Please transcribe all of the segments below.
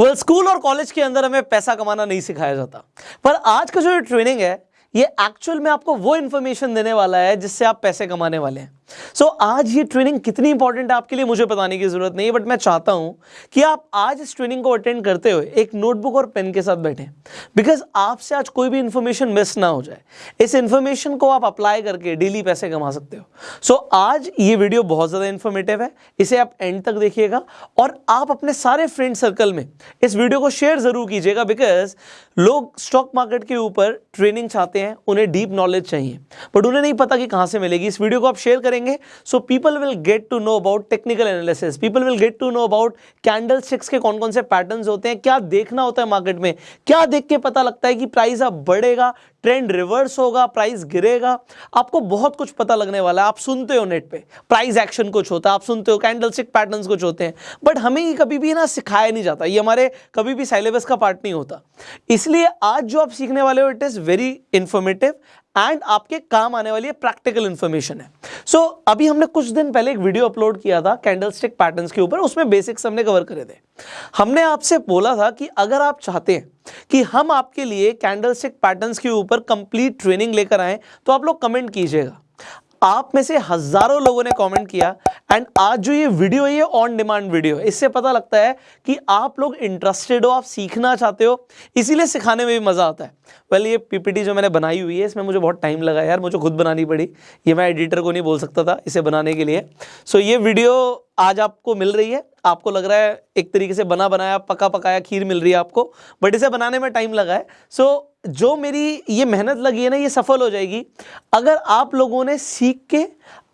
Well school और college के अंदर हमें पैसा कमाना नहीं सिखाया जाता। पर आज का जो ट्रेनिंग है, ये एक्चुअल में आपको वो इन्फॉर्मेशन देने वाला है जिससे आप पैसे कमाने वाले हैं। सो so, आज ये ट्रेनिंग कितनी इंपॉर्टेंट है आपके लिए मुझे बताने की ज़रूरत नहीं है बट मैं चाहता हूँ कि आप आज इस ट्रेनिंग को अटेंड करते हुए एक नोटबुक और पेन के साथ बैठे। बिकॉज़ आपसे आज कोई भी इंफॉर्मेशन मिस ना हो जाए। इस इंफॉर्मेशन को आप अप्लाई करके डेली पैसे कमा सकते हो। सो so, आज ये वीडियो बहुत ज़्यादा इन्फॉर्मेटिव है। इसे आप एंड तक देखिएगा और आप अपने सारे फ्रेंड सर्कल में इस वीडियो को शेयर ज़रूर कीजिएगा बिकॉज़ लोग स्टॉक मार्केट के ऊपर ट्रेनिंग चाहते हैं उन्हें डीप नॉलेज चाहिए। बट उन्हें नहीं पता कि कहाँ से मिलेगी। इस वीडियो को आप शेयर करें करेंगे so people will get to know about technical analysis people will get to know about candle के कौन कौन से पैटर्न होते हैं। क्या देखना होता है मार्केट में? क्या देख के पता लगता है कि प्राइस अब बढ़ेगा ट्रेंड रिवर्स होगा प्राइस गिरेगा? आपको बहुत कुछ पता लगने वाला है। आप सुनते हो नेट पे। प्राइस एक्शन कुछ होता है। आप सुनते हो कैंडल स्टिक पैटर्न्स कुछ होते हैं। बट हमें ये कभी भी ना सिखाया नहीं जाता। ये हमारे कभी भी सिलेबस का पार्ट नहीं होता। इसलिए आज जो आप सीखने वाले हो it is very informative and आपके काम आने वाली प्रैक्टिकल इंफॉर्मेशन है। सो so, अभी हमने कुछ दिन पहले एक वीडियो अपलोड किया था कैंडलस्टिक पैटर्न्स के ऊपर उसमें बेसिक्स हमने कवर करे थे। हमने आपसे बोला था कि अगर आप चाहते हैं कि हम आपके लिए कैंडल स्टिक पैटर्न्स के ऊपर कंप्लीट ट्रेनिंग लेकर आए तो आप लोग कमेंट कीजिएगा। आप में से हज़ारों लोगों ने कमेंट किया एंड आज जो ये वीडियो है ये ऑन डिमांड वीडियो है। इससे पता लगता है कि आप लोग इंटरेस्टेड हो आप सीखना चाहते हो इसीलिए सिखाने में भी मज़ा आता है। वेल ये पीपीटी जो मैंने बनाई हुई है इसमें मुझे बहुत टाइम लगा यार मुझे खुद बनानी पड़ी। ये मैं एडिटर को नहीं बोल सकता था इसे बनाने के लिए। सो so, ये वीडियो आज आपको मिल रही है। आपको लग रहा है एक तरीके से बना बनाया पका पकाया खीर मिल रही है आपको बट इसे बनाने में टाइम लगा है। सो so, जो मेरी ये मेहनत लगी है ना ये सफल हो जाएगी। अगर आप लोगों ने सीख के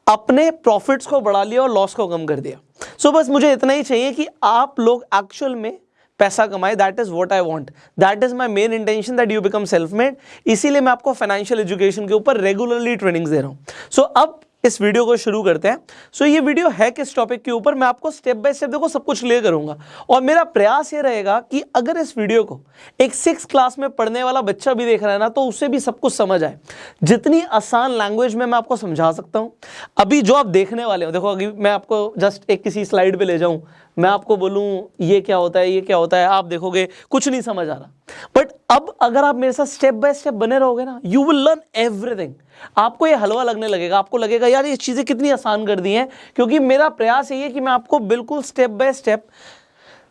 अपने प्रॉफिट्स को बढ़ा लिया और लॉस को कम कर दिया। सो so, बस मुझे इतना ही चाहिए कि आप लोग एक्चुअल में पैसा कमाए। That is what I want that is my main intention that you become self made इसीलिए मैं आपको फाइनेंशियल एजुकेशन के ऊपर रेगुलरली ट्रेनिंग्स दे रहा हूँ। सो so, अब इस वीडियो को शुरू करते हैं। सो so, ये वीडियो है किस टॉपिक के ऊपर? मैं आपको स्टेप बाय स्टेप देखो सब कुछ ले करूँगा। और मेरा प्रयास ये रहेगा कि अगर इस वीडियो को एक सिक्स क्लास में पढ़ने वाला बच्चा भी देख रहा है ना तो उसे भी सब कुछ समझ आए। जितनी आसान लैंग्वेज में मैं आपको समझा सकता हूँ। अभी जो आप देखने वाले हो देखो अभी मैं आपको जस्ट एक किसी स्लाइड पर ले जाऊँ। मैं आपको बोलूँ ये क्या होता है ये क्या होता है? आप देखोगे कुछ नहीं समझ आ रहा। बट अब अगर आप मेरे साथ स्टेप बाय स्टेप बने रहोगे ना यू विल लर्न एवरीथिंग आपको ये हलवा लगने लगेगा, आपको लगेगा, यार, ये चीज़ें कितनी आसान कर दी हैं। क्योंकि मेरा प्रयास यही है कि मैं आपको बिल्कुल स्टेप बाय स्टेप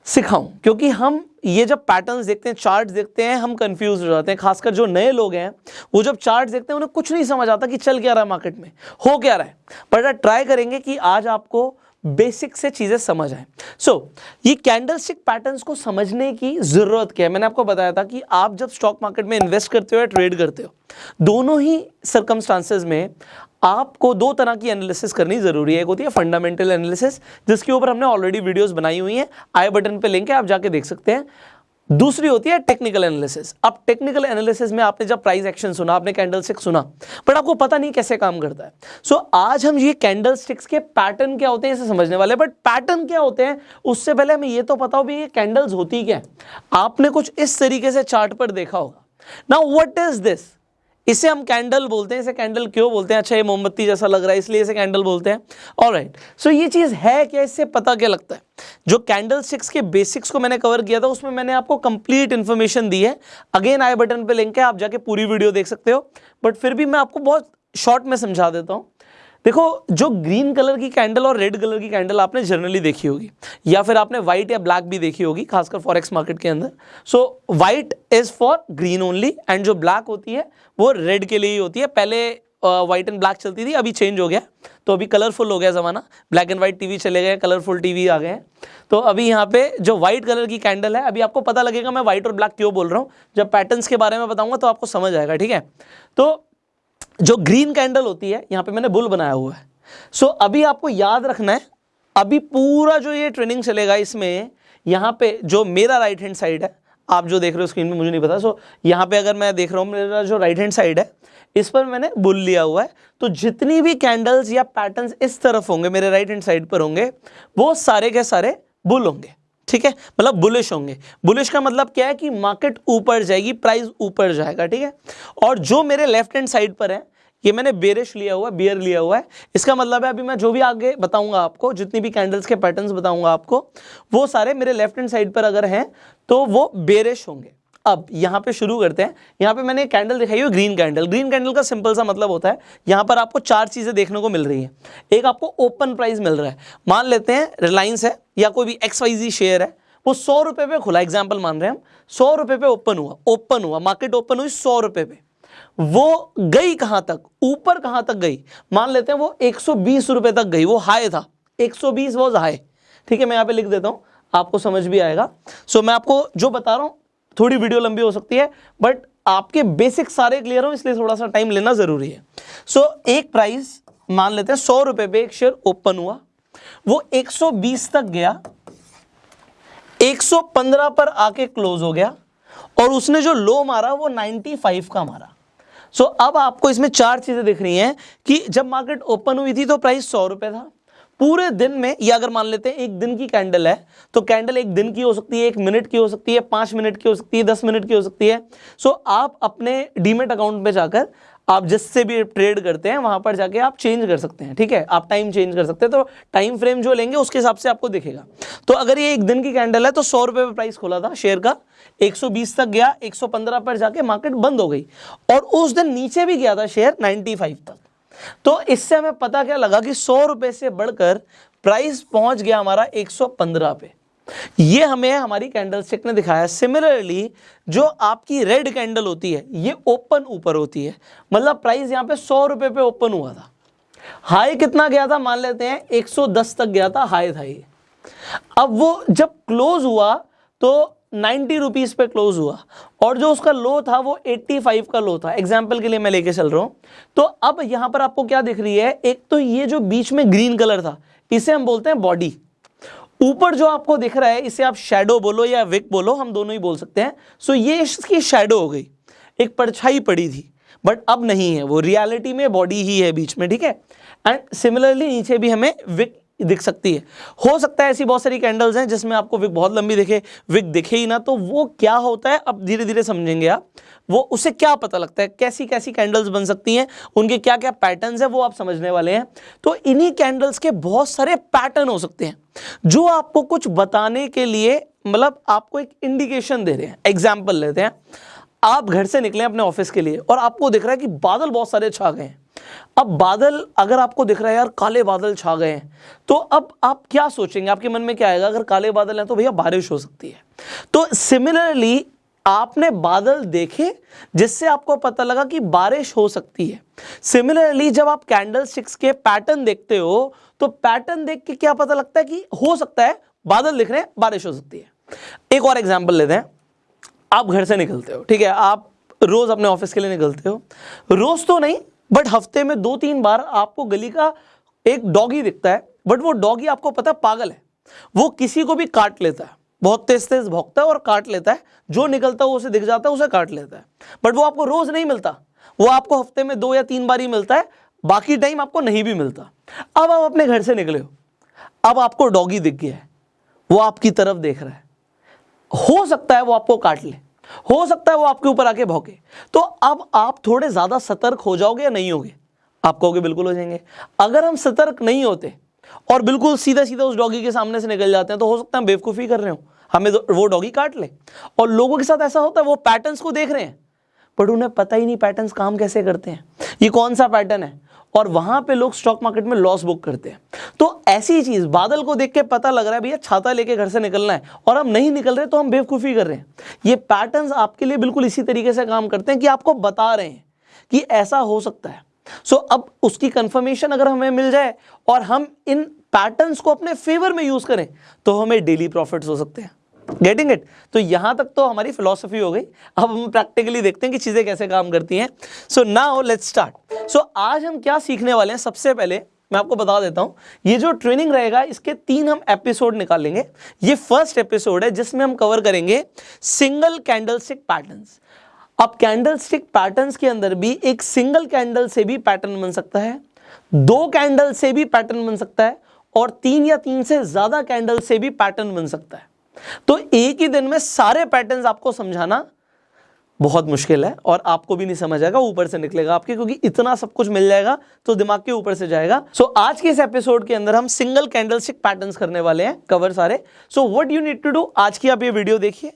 सिखाऊं। क्योंकि हम ये जब पैटर्न्स देखते हैं चार्ट देखते हैं, हम कंफ्यूज हो जाते हैं। खासकर जो नए लोग हैं, वो जब चार्ट देखते हैं, उन्हें कुछ नहीं समझ आता कि चल क्या रहा है मार्केट में, हो क्या रहा है। बट ट्राई करेंगे कि आज आपको बेसिक से चीज़ें समझ आए। सो so, ये कैंडलस्टिक पैटर्न्स को समझने की ज़रूरत क्या है? मैंने आपको बताया था कि आप जब स्टॉक मार्केट में इन्वेस्ट करते हो या ट्रेड करते हो दोनों ही सर्कमस्टांसेस में आपको दो तरह की एनालिसिस करनी ज़रूरी है। एक होती है फंडामेंटल एनालिसिस जिसके ऊपर हमने ऑलरेडी वीडियोस बनाई हुई हैं। आई बटन पे लिंक है आप जाके देख सकते हैं। दूसरी होती है टेक्निकल एनालिसिस अब टेक्निकल एनालिसिस में आपने जब प्राइस एक्शन सुना आपने कैंडल स्टिक सुना बट आपको पता नहीं कैसे काम करता है. सो so, आज हम ये कैंडल स्टिक्स के पैटर्न क्या होते हैं इसे समझने वाले बट पैटर्न क्या होते हैं उससे पहले हमें ये तो पता हो भी ये कैंडल्स होती क्या है. आपने कुछ इस तरीके से चार्ट पर देखा होगा. ना वट इज़ दिस इसे हम कैंडल बोलते हैं, इसे कैंडल क्यों बोलते हैं? अच्छा ये मोमबत्ती जैसा लग रहा है, इसलिए इसे कैंडल बोलते हैं। और राइट सो ये चीज़ है क्या? इससे पता क्या लगता है? जो कैंडल स्टिक्स के बेसिक्स को मैंने कवर किया था, उसमें मैंने आपको कंप्लीट इन्फॉर्मेशन दी है। अगेन आई बटन पे लिंक है, आप जाके पूरी वीडियो देख सकते हो। बट फिर भी मैं आपको बहुत शॉर्ट में समझा देता हूँ। देखो, जो ग्रीन कलर की कैंडल और रेड कलर की कैंडल आपने जनरली देखी होगी, या फिर आपने व्हाइट या ब्लैक भी देखी होगी, खासकर फॉरेक्स मार्केट के अंदर। So white is for green only and जो ब्लैक होती है, वो रेड के लिए ही होती है। पहले व्हाइट एंड ब्लैक चलती थी, अभी चेंज हो गया। तो अभी कलरफुल हो गया ज़माना। ब्लैक एंड व्हाइट टीवी चले गए कलरफुल टीवी आ गए हैं। तो अभी यहाँ पे जो व्हाइट कलर की कैंडल है, अभी आपको पता लगेगा मैं व्हाइट और ब्लैक क्यों बोल रहा हूँ। जब पैटर्न्स के बारे में बताऊँगा तो आपको समझ आएगा, ठीक है? तो जो ग्रीन कैंडल होती है यहाँ पे मैंने बुल बनाया हुआ है। सो so, अभी आपको याद रखना है अभी पूरा जो ये ट्रेनिंग चलेगा इसमें यहाँ पे जो मेरा राइट हैंड साइड है आप जो देख रहे हो स्क्रीन में मुझे नहीं पता। सो so, यहाँ पे अगर मैं देख रहा हूँ मेरा जो राइट हैंड साइड है इस पर मैंने बुल लिया हुआ है। तो जितनी भी कैंडल्स या पैटर्न्स इस तरफ़ होंगे मेरे राइट हैंड साइड पर होंगे वो सारे के सारे बुल होंगे। ठीक है? मतलब बुलिश होंगे। बुलिश का मतलब क्या है कि मार्केट ऊपर जाएगी प्राइस ऊपर जाएगा, ठीक है? और जो मेरे लेफ़्ट हैंड साइड पर है, ये मैंने बेरिश लिया हुआ है बियर लिया हुआ है। इसका मतलब है अभी मैं जो भी आगे बताऊँगा आपको, जितनी भी कैंडल्स के पैटर्न्स बताऊँगा आपको, वो सारे मेरे लेफ़्ट हैंड साइड पर अगर हैं तो वो बेरिश होंगे। अब यहाँ पे शुरू करते हैं। यहाँ पे मैंने कैंडल दिखाई हुई ग्रीन कैंडल ग्रीन कैंडल का सिंपल सा मतलब होता है यहाँ पर आपको चार चीज़ें देखने को मिल रही हैं। एक आपको ओपन प्राइस मिल रहा है। मान लेते हैं रिलायंस है या कोई भी एक्स वाई जी शेयर है वो सौ रुपये पे खुला। एग्ज़ाम्पल मान रहे हैं हम सौ रुपये पे ओपन हुआ ओपन हुआ मार्केट ओपन हुई सौ रुपये पे। वो गई कहाँ तक? ऊपर कहाँ तक गई? मान लेते हैं वो 120 रुपए तक गई वो हाई था। 120 वॉज़ हाई ठीक है मैं यहाँ पे लिख देता हूँ आपको समझ भी आएगा। सो so, मैं आपको जो बता रहा हूँ थोड़ी वीडियो लंबी हो सकती है बट आपके बेसिक सारे क्लियर हो इसलिए थोड़ा सा टाइम लेना ज़रूरी है। सो so, एक प्राइस मान लेते हैं सौ रुपए पे एक शेयर ओपन हुआ। वो 120 तक गया 115 पर आके क्लोज हो गया और उसने जो लो मारा वो 95 का मारा। सो so, अब आपको इसमें चार चीज़ें दिख रही हैं कि जब मार्केट ओपन हुई थी तो प्राइस सौ रुपए था। पूरे दिन में ये अगर मान लेते हैं एक दिन की कैंडल है तो कैंडल एक दिन की हो सकती है एक मिनट की हो सकती है पाँच मिनट की हो सकती है दस मिनट की हो सकती है। सो so, आप अपने डीमेट अकाउंट में जाकर आप जिससे भी ट्रेड करते हैं वहाँ पर जाके आप चेंज कर सकते हैं ठीक है? आप टाइम चेंज कर सकते हैं तो टाइम फ्रेम जो लेंगे उसके हिसाब से आपको दिखेगा। तो अगर ये एक दिन की कैंडल है तो सौ रुपए पे प्राइस खोला था शेयर का 120 तक गया 115 पर जाके मार्केट बंद हो गई। और उस दिन नीचे भी गया था शेयर 95 तक। तो इससे हमें पता क्या लगा कि सौ रुपए से बढ़कर प्राइस पहुँच गया हमारा 115 पे। ये हमें हमारी कैंडल स्टिक ने दिखाया। सिमिलरली जो आपकी रेड कैंडल होती है, ये ओपन ऊपर होती है। मतलब प्राइस यहाँ पे सौ रुपए पे ओपन हुआ था। हाई कितना गया था? मान लेते हैं 110 तक गया था हाई था ये। अब वो जब क्लोज हुआ तो नाइन्टी रुपीज़ पे क्लोज हुआ। और जो उसका लो था, वो एट्टी फाइव का लो था। एग्ज़ाम्पल के लिए मैं लेके चल रहा हूँ। तो अब यहाँ पर आपको क्या दिख रही है? एक तो ये जो बीच में ग्रीन कलर था, इसे हम बोलते हैं बॉडी ऊपर जो आपको दिख रहा है, इसे आप शेडो बोलो या विक बोलो, हम दोनों ही बोल सकते हैं। सो ये इसकी शेडो हो गई। एक परछाई पड़ी थी बट अब नहीं है। वो रियलिटी में बॉडी ही है बीच में, ठीक है? एंड सिमिलरली नीचे भी हमें विक दिख सकती है। हो सकता है ऐसी बहुत सारी कैंडल्स हैं जिसमें आपको विक बहुत लंबी दिखे, विक दिखे ही ना तो वो क्या होता है, अब धीरे धीरे समझेंगे आप। वो, उसे क्या पता लगता है कैसी कैसी कैंडल्स बन सकती हैं, उनके क्या क्या पैटर्न्स है, वो आप समझने वाले हैं। तो इन्हीं कैंडल्स के बहुत सारे पैटर्न हो सकते हैं, जो आपको कुछ बताने के लिए मतलब आपको एक इंडिकेशन दे रहे हैं। एग्ज़ाम्पल लेते हैं। आप घर से निकले अपने ऑफ़िस के लिए और आपको दिख रहा है कि बादल बहुत सारे छा गए हैं। अब बादल अगर आपको दिख रहा है यार, काले बादल छा गए हैं तो अब आप क्या सोचेंगे? आपके मन में क्या आएगा? अगर काले बादल हैं तो भैया बारिश हो सकती है। तो सिमिलरली आपने बादल देखे जिससे आपको पता लगा कि बारिश हो सकती है। सिमिलरली जब आप कैंडल स्टिक्स के पैटर्न देखते हो तो पैटर्न देख के क्या पता लगता है कि हो सकता है बादल दिख रहे हैं, बारिश हो सकती है। एक और एग्ज़ाम्पल लेते हैं। आप घर से निकलते हो, ठीक है? आप रोज अपने ऑफ़िस के लिए निकलते हो। रोज तो नहीं बट हफ़्ते में दो तीन बार आपको गली का एक डॉगी दिखता है बट वो डॉगी आपको पता पागल है। वो किसी को भी काट लेता है। बहुत तेज तेज भोगता है और काट लेता है। जो निकलता है उसे दिख जाता है, उसे काट लेता है। बट वो आपको रोज नहीं मिलता। वो आपको हफ़्ते में दो या तीन बार ही मिलता है। बाकी टाइम आपको नहीं भी मिलता। अब आप अपने घर से निकले हो। अब आपको डॉगी दिख गया है। वो आपकी तरफ़ देख रहा है। हो सकता है वो आपको काट ले। हो सकता है वो आपके ऊपर आके भौके। तो अब आप थोड़े ज़्यादा सतर्क हो जाओगे या नहीं होगे? आप कहोगे बिल्कुल हो जाएँगे। अगर हम सतर्क नहीं होते और बिल्कुल सीधा सीधा उस डॉगी के सामने से निकल जाते हैं तो हो सकता है बेवकूफ़ी कर रहे हो। हमें वो डॉगी काट ले। और लोगों के साथ ऐसा होता है, वो पैटर्न्स को देख रहे हैं। बट उन्हें पता ही नहीं पैटर्न्स काम कैसे करते हैं। ये कौन सा पैटर्न है? और वहाँ पे लोग स्टॉक मार्केट में लॉस बुक करते हैं। तो ऐसी चीज़ बादल को देख के पता लग रहा है भैया छाता लेके घर से निकलना है और हम नहीं निकल रहे तो हम बेवकूफ़ी कर रहे हैं। ये पैटर्न्स आपके लिए बिल्कुल इसी तरीके से काम करते हैं कि आपको बता रहे हैं कि ऐसा हो सकता है। सो so, अब उसकी कंफर्मेशन अगर हमें मिल जाए और हम इन पैटर्न्स को अपने फेवर में यूज़ करें तो हमें डेली प्रॉफिट्स हो सकते हैं। गेटिंग इट तो यहाँ तक तो हमारी फिलोसफी हो गई। अब हम प्रैक्टिकली देखते हैं कि चीज़ें कैसे काम करती हैं। So now let's start so आज हम क्या सीखने वाले हैं? सबसे पहले मैं आपको बता देता हूँ, ये जो ट्रेनिंग रहेगा, इसके तीन हम एपिसोड निकालेंगे ये फ़र्स्ट एपिसोड है, जिसमें हम कवर करेंगे सिंगल कैंडल स्टिक अब कैंडल स्टिक के अंदर भी एक सिंगल कैंडल से भी पैटर्न बन सकता है, दो कैंडल से भी पैटर्न बन सकता है, और तीन या तीन से ज़्यादा कैंडल से भी पैटर्न बन सकता है। तो एक ही दिन में सारे पैटर्न्स आपको समझाना बहुत मुश्किल है और आपको भी नहीं समझ आएगा ऊपर से निकलेगा आपके क्योंकि इतना सब कुछ मिल जाएगा तो दिमाग के ऊपर से जाएगा। सो so, आज के इस एपिसोड के अंदर हम सिंगल कैंडल स्टिक पैटर्न्स करने वाले हैं कवर सारे। So what you need to do आज की आप ये वीडियो देखिए।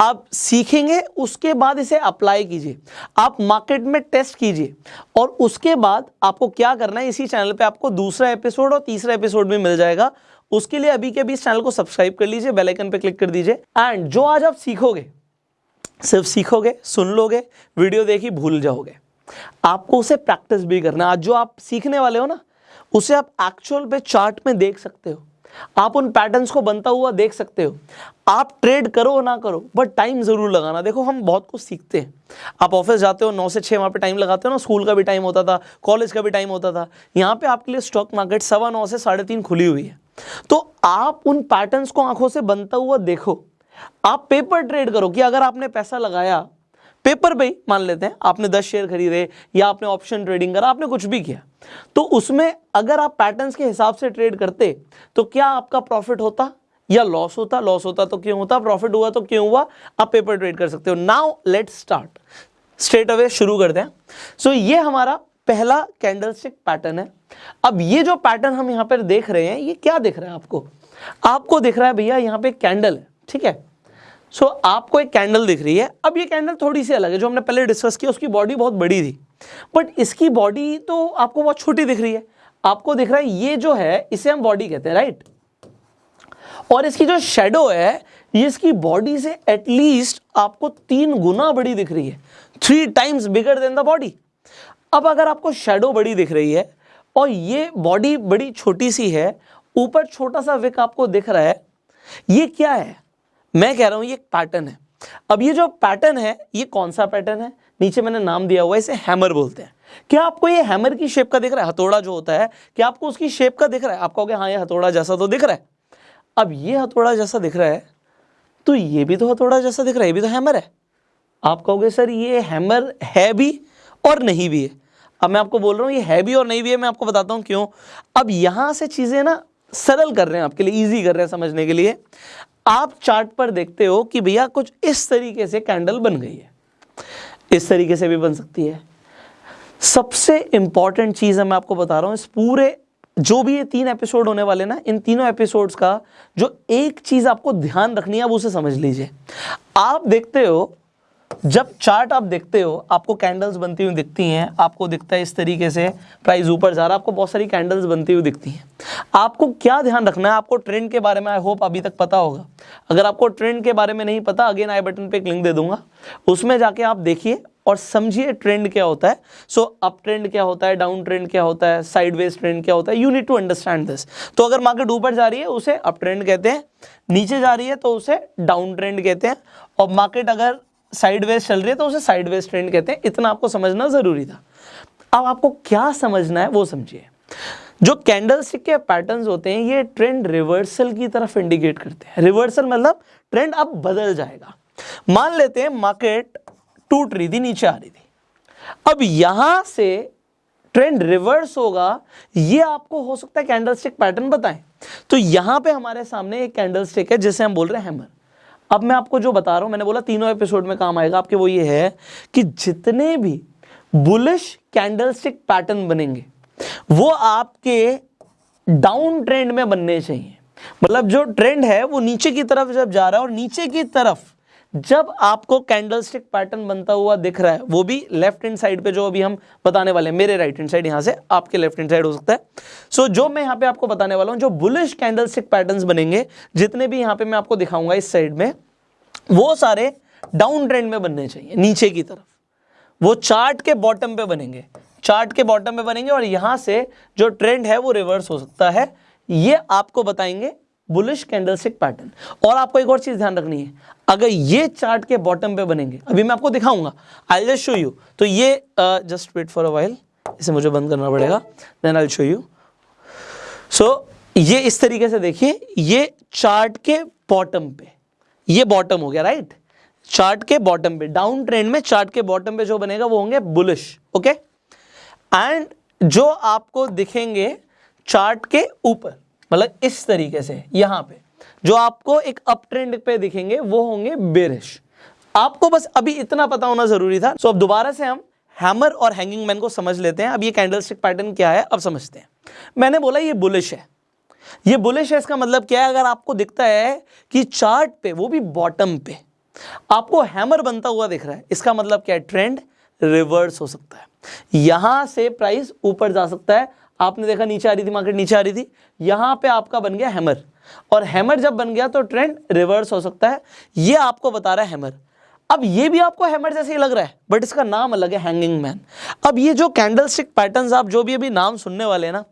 आप सीखेंगे उसके बाद इसे अप्लाई कीजिए। आप मार्केट में टेस्ट कीजिए। और उसके बाद आपको क्या करना है इसी चैनल पे आपको दूसरा एपिसोड और तीसरा एपिसोड भी मिल जाएगा। उसके लिए अभी के अभी इस चैनल को सब्सक्राइब कर लीजिए बेल आइकन पे क्लिक कर दीजिए। एंड जो आज आप सीखोगे, सिर्फ़ सीखोगे, सुन लोगे वीडियो देखी, भूल जाओगे। आपको उसे प्रैक्टिस भी करना आज जो आप सीखने वाले हो ना, उसे आप एक्चुअल पे चार्ट में देख सकते हो। आप उन पैटर्न्स को बनता हुआ देख सकते हो। आप ट्रेड करो ना करो बट टाइम ज़रूर लगाना। देखो, हम बहुत कुछ सीखते हैं। आप ऑफ़िस जाते हो, नौ से छः वहाँ पे टाइम लगाते हो ना स्कूल का भी टाइम होता था कॉलेज का भी टाइम होता था। यहाँ पे आपके लिए स्टॉक मार्केट सवा नौ से साढ़े तीन खुली हुई है। तो आप उन पैटर्न्स को आँखों से बनता हुआ देखो। आप पेपर ट्रेड करो कि अगर आपने पैसा लगाया पेपर पे मान लेते हैं आपने दस शेयर खरीदे या आपने ऑप्शन ट्रेडिंग करा आपने कुछ भी किया। तो उसमें अगर आप पैटर्न्स के हिसाब से ट्रेड करते तो क्या आपका प्रॉफिट होता? या लॉस होता? लॉस होता तो क्यों होता? प्रॉफिट हुआ तो क्यों हुआ? आप पेपर ट्रेड कर सकते हो। Now let start straight away शुरू करते हैं। सो so, ये हमारा पहला कैंडलस्टिक पैटर्न है। अब ये जो पैटर्न हम यहाँ पर देख रहे हैं ये क्या दिख रहा है आपको? आपको दिख रहा है भैया यहाँ पे कैंडल है ठीक है? सो so, आपको एक कैंडल दिख रही है। अब ये कैंडल थोड़ी सी अलग है जो हमने पहले डिस्कस किया उसकी बॉडी बहुत बड़ी थी। बट इसकी बॉडी तो आपको बहुत छोटी दिख रही है। आपको दिख रहा है ये जो है इसे हम बॉडी कहते हैं राइट और इसकी जो शेडो है ये इसकी बॉडी से एटलीस्ट आपको तीन गुना बड़ी दिख रही है। Three times bigger than the body अब अगर आपको शेडो बड़ी दिख रही है और ये बॉडी बड़ी छोटी सी है, ऊपर छोटा सा विक आपको दिख रहा है, ये क्या है? मैं कह रहा हूँ ये एक पैटर्न है। अब ये जो पैटर्न है, ये कौन सा पैटर्न है? नीचे मैंने नाम दिया हुआ है, इसे हैमर बोलते हैं। क्या आपको ये हैमर की शेप का दिख रहा है? हथौड़ा जो होता है, क्या आपको उसकी शेप का दिख रहा है? आप कहोगे हाँ ये हथौड़ा जैसा तो दिख रहा है। अब ये हथौड़ा जैसा दिख रहा है तो ये भी तो हथौड़ा जैसा दिख रहा है, ये भी तो हैमर है। आप कहोगे, सर, ये हैमर है भी और नहीं भी है। अब मैं आपको बोल रहा हूँ, ये है भी और नहीं भी है, मैं आपको बताता हूँ क्यों। अब यहाँ से चीज़ें ना सरल कर रहे हैं आपके लिए इजी कर रहे हैं समझने के लिए। आप चार्ट पर देखते हो कि भैया कुछ इस तरीके से कैंडल बन गई है। इस तरीके से भी बन सकती है। सबसे इंपॉर्टेंट चीज़ है, मैं आपको बता रहा हूँ, इस पूरे जो भी ये तीन एपिसोड होने वाले ना, इन तीनों एपिसोड्स का जो एक चीज़ आपको ध्यान रखनी है, आप उसे समझ लीजिए। आप देखते हो जब चार्ट आप देखते हो, आपको कैंडल्स बनती हुई दिखती हैं, आपको दिखता है इस तरीके से प्राइस ऊपर जा रहा है, आपको बहुत सारी कैंडल्स बनती हुई दिखती हैं। आपको क्या ध्यान रखना है? आपको ट्रेंड के बारे में आई होप अभी तक पता होगा। अगर आपको ट्रेंड के बारे में नहीं पता अगेन आई बटन पे एक लिंक दे दूँगा। उसमें जाके आप देखिए और समझिए ट्रेंड क्या होता है। सो अप ट्रेंड क्या होता है डाउन ट्रेंड क्या होता है साइडवेज ट्रेंड क्या होता है you need to understand this तो अगर मार्केट ऊपर जा रही है, उसे अप ट्रेंड कहते हैं। नीचे जा रही है तो उसे डाउन ट्रेंड कहते हैं। और मार्केट अगर साइडवेज चल रही है तो उसे साइडवेज ट्रेंड कहते हैं। इतना आपको समझना ज़रूरी था। अब आपको क्या समझना है, वो समझिए। जो कैंडल स्टिक के पैटर्न्स होते हैं, ये ट्रेंड रिवर्सल की तरफ़ इंडिकेट करते हैं। रिवर्सल मतलब ट्रेंड अब बदल जाएगा। मान लेते हैं मार्केट टूट रही थी, नीचे आ रही थी। अब यहाँ से ट्रेंड रिवर्स होगा, ये आपको हो सकता है कैंडल स्टिक पैटर्न बताएँ। तो यहाँ पे हमारे सामने एक कैंडल स्टिक है, जिसे हम बोल रहे हैं हैमर अब मैं आपको जो बता रहा हूँ, मैंने बोला तीनों एपिसोड में काम आएगा। आपके वो ये है कि जितने भी बुलिश कैंडलस्टिक पैटर्न बनेंगे, वो आपके डाउन ट्रेंड में बनने चाहिए। मतलब जो ट्रेंड है, वो नीचे की तरफ़ जब जा रहा है और नीचे की तरफ़ जब आपको कैंडलस्टिक पैटर्न बनता हुआ दिख रहा है वो भी लेफ़्ट हैंड साइड पे जो अभी हम बताने वाले हैं मेरे राइट हैंड साइड यहाँ से आपके लेफ़्ट हैंड साइड हो सकता है। सो so, जो मैं यहाँ पे आपको बताने वाला हूँ जो बुलिश कैंडलस्टिक पैटर्न्स बनेंगे जितने भी यहाँ पे मैं आपको दिखाऊँगा इस साइड में वो सारे डाउन ट्रेंड में बनने चाहिए नीचे की तरफ़। वो चार्ट के बॉटम पे बनेंगे। चार्ट के बॉटम पे बनेंगे और यहाँ से जो ट्रेंड है वो रिवर्स हो सकता है। ये आपको बताएँगे बुलिश कैंडलस्टिक पैटर्न और आपको एक और चीज़ ध्यान रखनी है, अगर ये चार्ट के बॉटम पे बनेंगे, अभी मैं आपको दिखाऊँगा आई जस्ट शो यू तो ये just wait for a while इसे मुझे बंद करना पड़ेगा then I show you so ये इस तरीके से देखिए, ये चार्ट के बॉटम पे, ये बॉटम हो गया राइट चार्ट के बॉटम पे डाउन ट्रेंड में चार्ट के बॉटम पे जो बनेगा, वो होंगे बुलिश ओके एंड जो आपको दिखेंगे चार्ट के ऊपर मतलब इस तरीके से, यहाँ पे। जो आपको एक अप ट्रेंड पे दिखेंगे, वो होंगे बेरिश। आपको बस अभी इतना पता होना ज़रूरी था। सो अब दोबारा से हम हैमर और हैंगिंग मैन को समझ लेते हैं। अब ये कैंडलस्टिक पैटर्न क्या है, अब समझते हैं। मैंने बोला ये बुलिश है। ये बुलिश है, इसका मतलब क्या है? अगर आपको दिखता है कि चार्ट पे, वो भी बॉटम पे, आपको हैमर बनता हुआ दिख रहा है, इसका मतलब क्या है? ट्रेंड रिवर्स हो सकता है। यहाँ से प्राइस ऊपर जा सकता है आपने देखा नीचे आ रही थी मार्केट नीचे आ रही थी। यहाँ पे आपका बन गया हैमर और हैमर जब बन गया तो ट्रेंड रिवर्स हो सकता है। ये आपको बता रहा है हैमर अब ये भी आपको हैमर जैसे ही लग रहा है बट इसका नाम अलग है हैंगिंग मैन अब ये जो कैंडल स्टिक पैटर्न आप जो भी अभी नाम सुनने वाले हैं ना,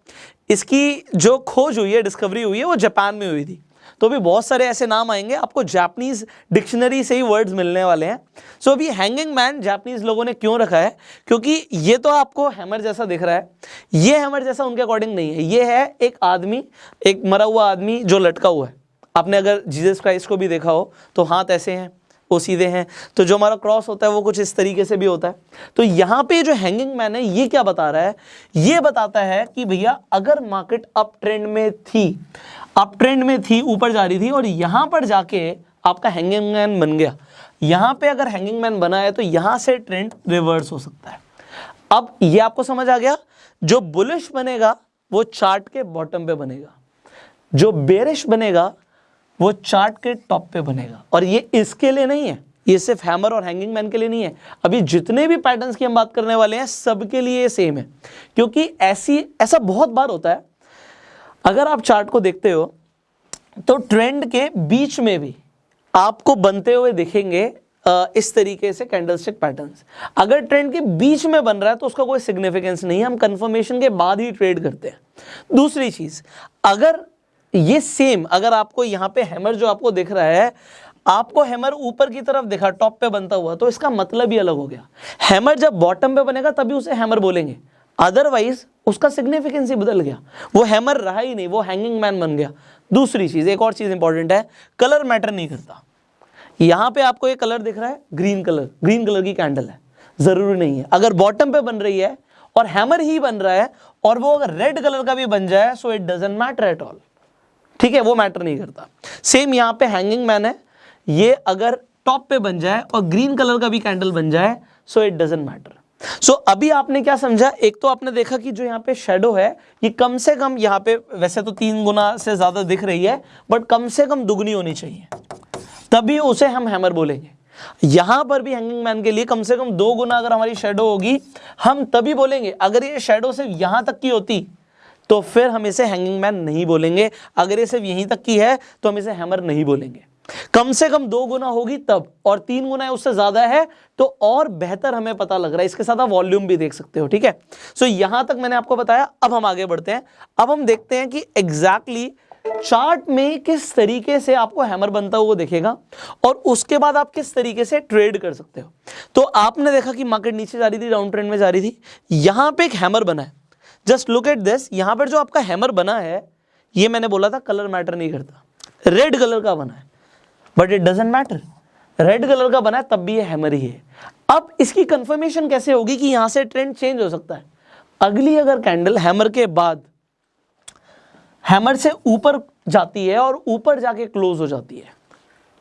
इसकी जो खोज हुई है डिस्कवरी हुई है, वो जापान में हुई थी। तो भी बहुत सारे ऐसे नाम आएँगे आपको जापनीज़ डिक्शनरी से ही वर्ड्स मिलने वाले हैं। सो so, अभी हैंगिंग मैन जापनीज़ लोगों ने क्यों रखा है? क्योंकि ये तो आपको हैमर जैसा दिख रहा है। ये हैमर जैसा उनके अकॉर्डिंग नहीं है। ये है एक आदमी एक मरा हुआ आदमी जो लटका हुआ है। आपने अगर जीसस क्राइस्ट को भी देखा हो तो हाथ ऐसे हैं वो सीधे हैं। तो जो हमारा क्रॉस होता है वो कुछ इस तरीके से भी होता है। तो यहाँ पे जो हैंगिंग मैन है ये क्या बता रहा है? ये बताता है कि भैया अगर मार्केट अप ट्रेंड में थी अप ट्रेंड में थी, ऊपर जा रही थी और यहाँ पर जाके आपका हैंगिंग मैन बन गया। यहाँ पे अगर हैंगिंग मैन बना है तो यहाँ से ट्रेंड रिवर्स हो सकता है। अब ये आपको समझ आ गया, जो बुलिश बनेगा, वो चार्ट के बॉटम पे बनेगा। जो बेरिश बनेगा, वो चार्ट के टॉप पे बनेगा। और ये इसके लिए नहीं है, ये सिर्फ़ हैमर और हैंगिंग मैन के लिए नहीं है। अभी जितने भी पैटर्न्स की हम बात करने वाले हैं, सबके लिए सेम है। क्योंकि ऐसी, ऐसा बहुत बार होता है अगर आप चार्ट को देखते हो तो ट्रेंड के बीच में भी आपको बनते हुए दिखेंगे इस तरीके से कैंडलस्टिक पैटर्न्स अगर ट्रेंड के बीच में बन रहा है तो उसका कोई सिग्निफिकेंस नहीं है। हम कंफर्मेशन के बाद ही ट्रेड करते हैं। दूसरी चीज़, अगर ये सेम अगर आपको यहाँ पे हैमर जो आपको दिख रहा है, आपको हैमर ऊपर की तरफ़ दिखा टॉप पे बनता हुआ तो इसका मतलब ही अलग हो गया। हैमर जब बॉटम पे बनेगा, तभी उसे हैमर बोलेंगे। अदरवाइज़ उसका सिग्निफिकेंस ही बदल गया। वो हैमर रहा ही नहीं, वो हैंगिंग मैन बन गया। दूसरी चीज़, एक और चीज़ इंपॉर्टेंट है कलर मैटर नहीं करता। यहाँ पे आपको ये कलर दिख रहा है ग्रीन कलर ग्रीन कलर की कैंडल है। ज़रूरी नहीं है। अगर बॉटम पे बन रही है और हैमर ही बन रहा है और वो अगर रेड कलर का भी बन जाए so it doesn't matter at all ठीक है? वो मैटर नहीं करता। सेम यहाँ पे हैंगिंग मैन है। ये अगर टॉप पे बन जाए और ग्रीन कलर का भी कैंडल बन जाए so it doesn't matter so so, अभी आपने क्या समझा? एक तो आपने देखा कि जो यहाँ पे शेडो है ये कम से कम यहाँ पे वैसे तो तीन गुना से ज़्यादा दिख रही है बट कम से कम दुगनी होनी चाहिए। तभी उसे हम हैमर बोलेंगे। यहाँ पर भी हैंगिंग मैन के लिए कम से कम दो गुना अगर हमारी शेडो होगी हम तभी बोलेंगे अगर ये शेडो सिर्फ़ यहाँ तक की होती तो फिर हम इसे हैंगिंग मैन नहीं बोलेंगे। अगर ये सिर्फ़ यहीं तक की है तो हम इसे हैमर नहीं बोलेंगे। कम से कम दो गुना होगी तब और तीन गुना है उससे ज़्यादा है तो और बेहतर हमें पता लग रहा है। इसके साथ आप वॉल्यूम भी देख सकते हो ठीक है? सो so, यहाँ तक मैंने आपको बताया अब हम आगे बढ़ते हैं। अब हम देखते हैं कि एग्जैक्टली exactly चार्ट में किस तरीके से आपको हैमर बनता हुआ दिखेगा और उसके बाद आप किस तरीके से ट्रेड कर सकते हो। तो आपने देखा कि मार्केट नीचे जा रही थी डाउन ट्रेंड में जा रही थी। यहाँ पे एक हैमर बना है। जस्ट लुक एट दिस यहाँ पर जो आपका हैमर बना है ये मैंने बोला था कलर मैटर नहीं करता। रेड कलर का बना है। But it doesn't matter red colour का बना है, तब भी ये हैमर ही है। अब इसकी कंफर्मेशन कैसे होगी कि यहाँ से ट्रेंड चेंज हो सकता है? अगली अगर कैंडल हैमर के बाद हैमर से ऊपर जाती है और ऊपर जाके क्लोज हो जाती है।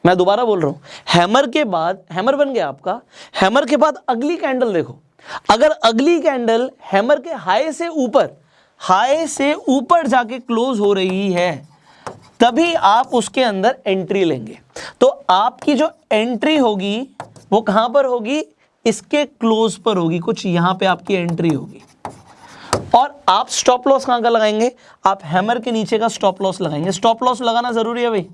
मैं दोबारा बोल रहा हूँ हैमर के बाद हैमर बन गया आपका। हैमर के बाद अगली कैंडल देखो। अगर अगली कैंडल हैमर के हाई से ऊपर हाई से ऊपर जाके क्लोज हो रही है, तभी आप उसके अंदर एंट्री लेंगे। तो आपकी जो एंट्री होगी, वो कहाँ पर होगी? इसके क्लोज पर होगी। कुछ यहाँ पे आपकी एंट्री होगी। और आप स्टॉप लॉस कहाँ का लगाएँगे? आप हैमर के नीचे का स्टॉप लॉस लगाएँगे। स्टॉप लॉस लगाना ज़रूरी है भाई।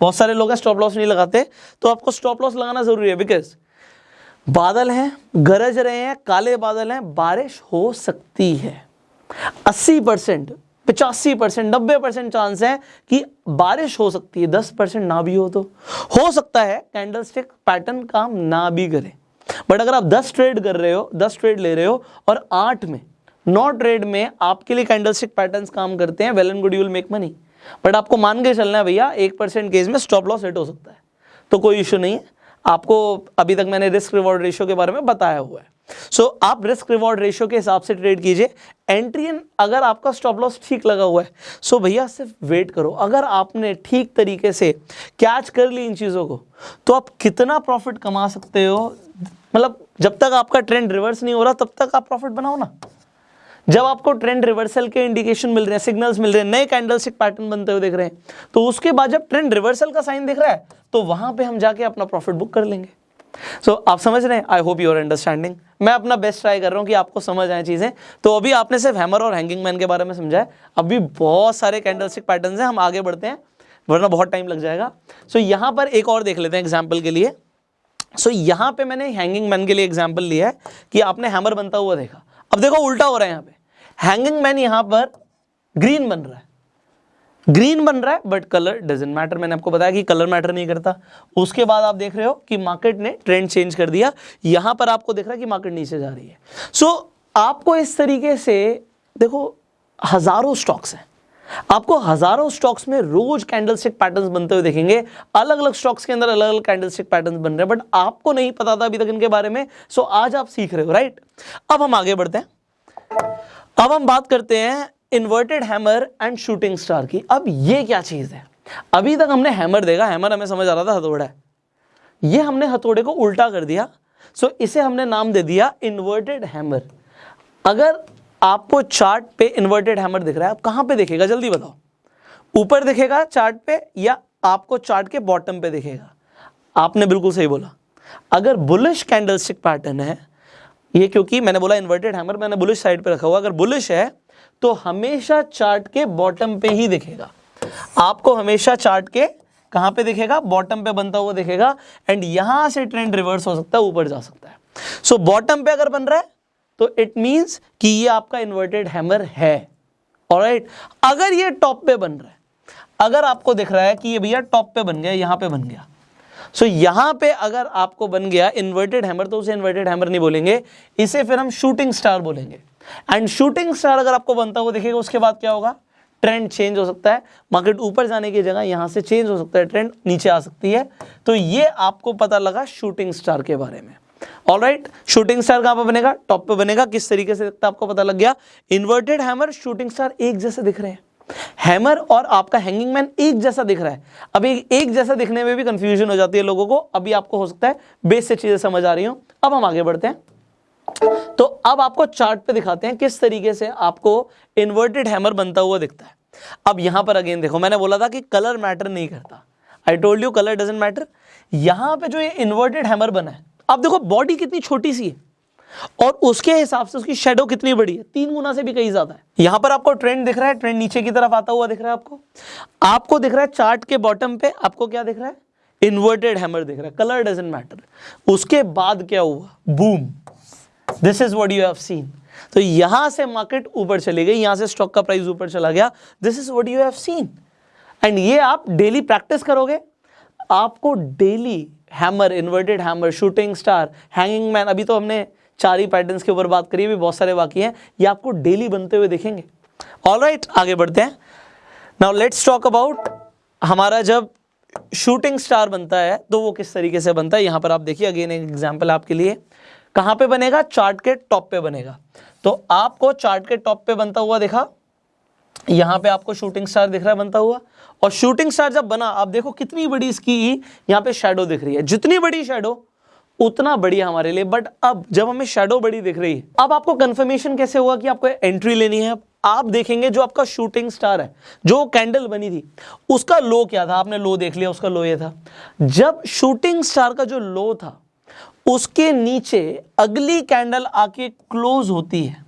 बहुत सारे लोग हैं स्टॉप लॉस नहीं लगाते। तो आपको स्टॉप लॉस लगाना ज़रूरी है बिकॉज़ बादल हैं, गरज रहे हैं, काले बादल हैं, बारिश हो सकती है। 80 परसेंट पिचासी परसेंट, नब्बे परसेंट चांस है कि बारिश हो सकती है, दस परसेंट ना भी हो तो। हो सकता है कैंडल स्टिक पैटर्न काम ना भी करे। बट अगर आप दस ट्रेड कर रहे हो, दस ट्रेड ले रहे हो और आठ में, नौ ट्रेड में आपके लिए कैंडल स्टिक पैटर्न काम करते हैं well and good you'll make money but आपको मान के चलना है भैया, एक परसेंट केस में स्टॉप लॉस हिट हो सकता है। तो कोई इश्यू नहीं है। आपको अभी तक मैंने रिस्क रिवॉर्ड रेशियो के बारे में बताया हुआ है। सो so, आप रिस्क रिवॉर्ड रेशियो के हिसाब से ट्रेड कीजिए। एंट्री इन अगर आपका स्टॉप लॉस ठीक लगा हुआ है सो so भैया सिर्फ़ वेट करो। अगर आपने ठीक तरीके से कैच कर ली इन चीज़ों को तो आप कितना प्रॉफिट कमा सकते हो? मतलब जब तक आपका ट्रेंड रिवर्स नहीं हो रहा तब तक आप प्रॉफिट बनाओ ना। जब आपको ट्रेंड रिवर्सल के इंडिकेशन मिल रहे हैं सिग्नल्स मिल रहे हैं नए कैंडलस्टिक पैटर्न बनते हुए देख रहे हैं तो उसके बाद जब ट्रेंड रिवर्सल का साइन दिख रहा है तो वहाँ पे हम जाके अपना प्रॉफिट बुक कर लेंगे। सो so, आप समझ रहे हैं? आई होप यूर अंडरस्टैंडिंग मैं अपना बेस्ट ट्राई कर रहा हूँ कि आपको समझ आए चीज़ें। तो अभी आपने सिर्फ़ हैमर और हैंगिंग मैन के बारे में समझा है। अभी बहुत सारे कैंडलस्टिक पैटर्न हैं हम आगे बढ़ते हैं वरना बहुत टाइम लग जाएगा। सो so, यहाँ पर एक और देख लेते हैं एग्ज़ाम्पल के लिए। सो so, यहाँ पे मैंने हैंगिंग मैन के लिए एग्ज़ाम्पल लिया है कि आपने हैमर बनता हुआ देखा। अब देखो उल्टा हो रहा है यहाँ पे। हैंगिंग मैन यहाँ पर ग्रीन बन रहा है। ग्रीन बन रहा है बट कलर डजेंट मैटर मैंने आपको बताया कि कलर मैटर नहीं करता। उसके बाद आप देख रहे हो कि मार्केट ने ट्रेंड चेंज कर दिया। यहाँ पर आपको देख रहा है कि मार्केट नीचे जा रही है। सो so, आपको इस तरीके से देखो हज़ारों स्टॉक्स हैं। आपको हज़ारों स्टॉक्स में रोज कैंडलस्टिक पैटर्न्स बनते हुए देखेंगे। अलग अलग स्टॉक्स के अंदर अलग अलग कैंडलस्टिक पैटर्न्स बन रहे हैं बट आपको नहीं पता था अभी तक इनके बारे में। सो आज आप सीख रहे हो राइट अब हम आगे बढ़ते हैं। अब हम बात करते हैं inverted hammer and shooting star की। अब ये क्या चीज़ है? अभी तक हमने हैमर देखा हैमर हमें समझ आ रहा था हथौड़ा ये हमने हथौड़े को उल्टा कर दिया सो इसे हमने नाम दे दिया इन्वर्टेड हैमर अगर आपको चार्ट पे इन्वर्टेड हैमर दिख रहा है, आप कहाँ पे देखेगा? जल्दी बताओ। ऊपर दिखेगा चार्ट पे या आपको चार्ट के बॉटम पे दिखेगा? आपने बिल्कुल सही बोला। अगर बुलिश कैंडलस्टिक पैटर्न है, ये क्योंकि मैंने बोला इन्वर्टेड हैमर मैंने बुलिश साइड पे रखा हुआ। अगर बुलिश है तो हमेशा चार्ट के बॉटम पे ही दिखेगा। आपको हमेशा चार्ट के कहाँ पे दिखेगा? बॉटम पे बनता हुआ दिखेगा एंड यहाँ से ट्रेंड रिवर्स हो सकता है ऊपर जा सकता है। सो so, बॉटम पे अगर बन रहा है तो इट मींस कि ये आपका इन्वर्टेड हैमर है। ऑलराइट अगर ये टॉप पे बन रहा है अगर आपको दिख रहा है कि ये भैया टॉप पे बन गया यहाँ पे बन गया। सो so, यहाँ पे अगर आपको बन गया इन्वर्टेड हैमर तो उसे इन्वर्टेड हैमर नहीं बोलेंगे इसे फिर हम शूटिंग स्टार बोलेंगे। एंड शूटिंग स्टार अगर आपको बनता हुआ दिखेगा उसके बाद क्या होगा? ट्रेंड चेंज हो सकता है। मार्केट ऊपर जाने की जगह यहाँ से चेंज हो सकता है। ट्रेंड नीचे आ सकती है। तो ये आपको पता लगा शूटिंग स्टार के बारे में। ऑल राइट शूटिंग स्टार कहाँ पर बनेगा? टॉप पे बनेगा। किस तरीके से दिखता है आपको पता लग गया? इन्वर्टेड हैमर शूटिंग स्टार एक जैसे दिख रहे हैं। हैमर और आपका हैंगिंग मैन एक जैसा दिख रहा है। अभी एक जैसा दिखने में भी कंफ्यूजन हो जाती है लोगों को। अभी आपको हो सकता है बेस से चीज़ें समझ आ रही हो। अब हम आगे बढ़ते हैं। तो अब आपको चार्ट पे दिखाते हैं किस तरीके से आपको इन्वर्टेड हैमर बनता हुआ दिखता है। अब यहाँ पर अगेन देखो, मैंने बोला था कि कलर मैटर नहीं करता। I told you colour doesn't matter यहाँ पे जो ये इन्वर्टेड हैमर बना है, अब देखो बॉडी कितनी छोटी सी है और उसके हिसाब से उसकी शेडो कितनी बड़ी है, तीन गुना से भी कहीं ज़्यादा है। यहाँ पर आपको ट्रेंड दिख रहा है ट्रेंड नीचे की तरफ़ आता हुआ दिख रहा है आपको। आपको दिख रहा है चार्ट के बॉटम पे आपको क्या दिख रहा है? इन्वर्टेड हैमर दिख रहा है। कलर डजेंट मैटर उसके बाद क्या हुआ? Boom this is what you have seen तो यहाँ से मार्केट ऊपर चली गई यहाँ से स्टॉक का प्राइस ऊपर चला गया। This is what you have seen and ये आप डेली प्रैक्टिस करोगे। आपको daily hammer inverted hammer shooting star hanging man अभी तो हमने चार ही पैटर्न्स के ऊपर बात करिए भी बहुत सारे बाकी हैं। ये आपको डेली बनते हुए देखेंगे। ऑल right, आगे बढ़ते हैं। नाउ लेट्स टॉक अबाउट हमारा जब शूटिंग स्टार बनता है तो वो किस तरीके से बनता है? यहाँ पर आप देखिए अगेन एक एग्ज़ाम्पल आपके लिए। कहाँ पे बनेगा? चार्ट के टॉप पे बनेगा। तो आपको चार्ट के टॉप पे बनता हुआ देखा। यहाँ पे आपको शूटिंग स्टार दिख रहा है, बनता हुआ। और शूटिंग स्टार जब बना, आप देखो कितनी बड़ी इसकी यहाँ पे शेडो दिख रही है। जितनी बड़ी शेडो उतना बढ़िया हमारे लिए। बट अब जब हमें शेडो बड़ी दिख रही है अब आपको कंफर्मेशन कैसे हुआ कि आपको एंट्री लेनी है? आप देखेंगे जो आपका शूटिंग स्टार है, जो कैंडल बनी थी, उसका लो क्या था? आपने लो देख लिया, उसका लो ये था। जब शूटिंग स्टार का जो लो था उसके नीचे अगली कैंडल आके क्लोज होती है।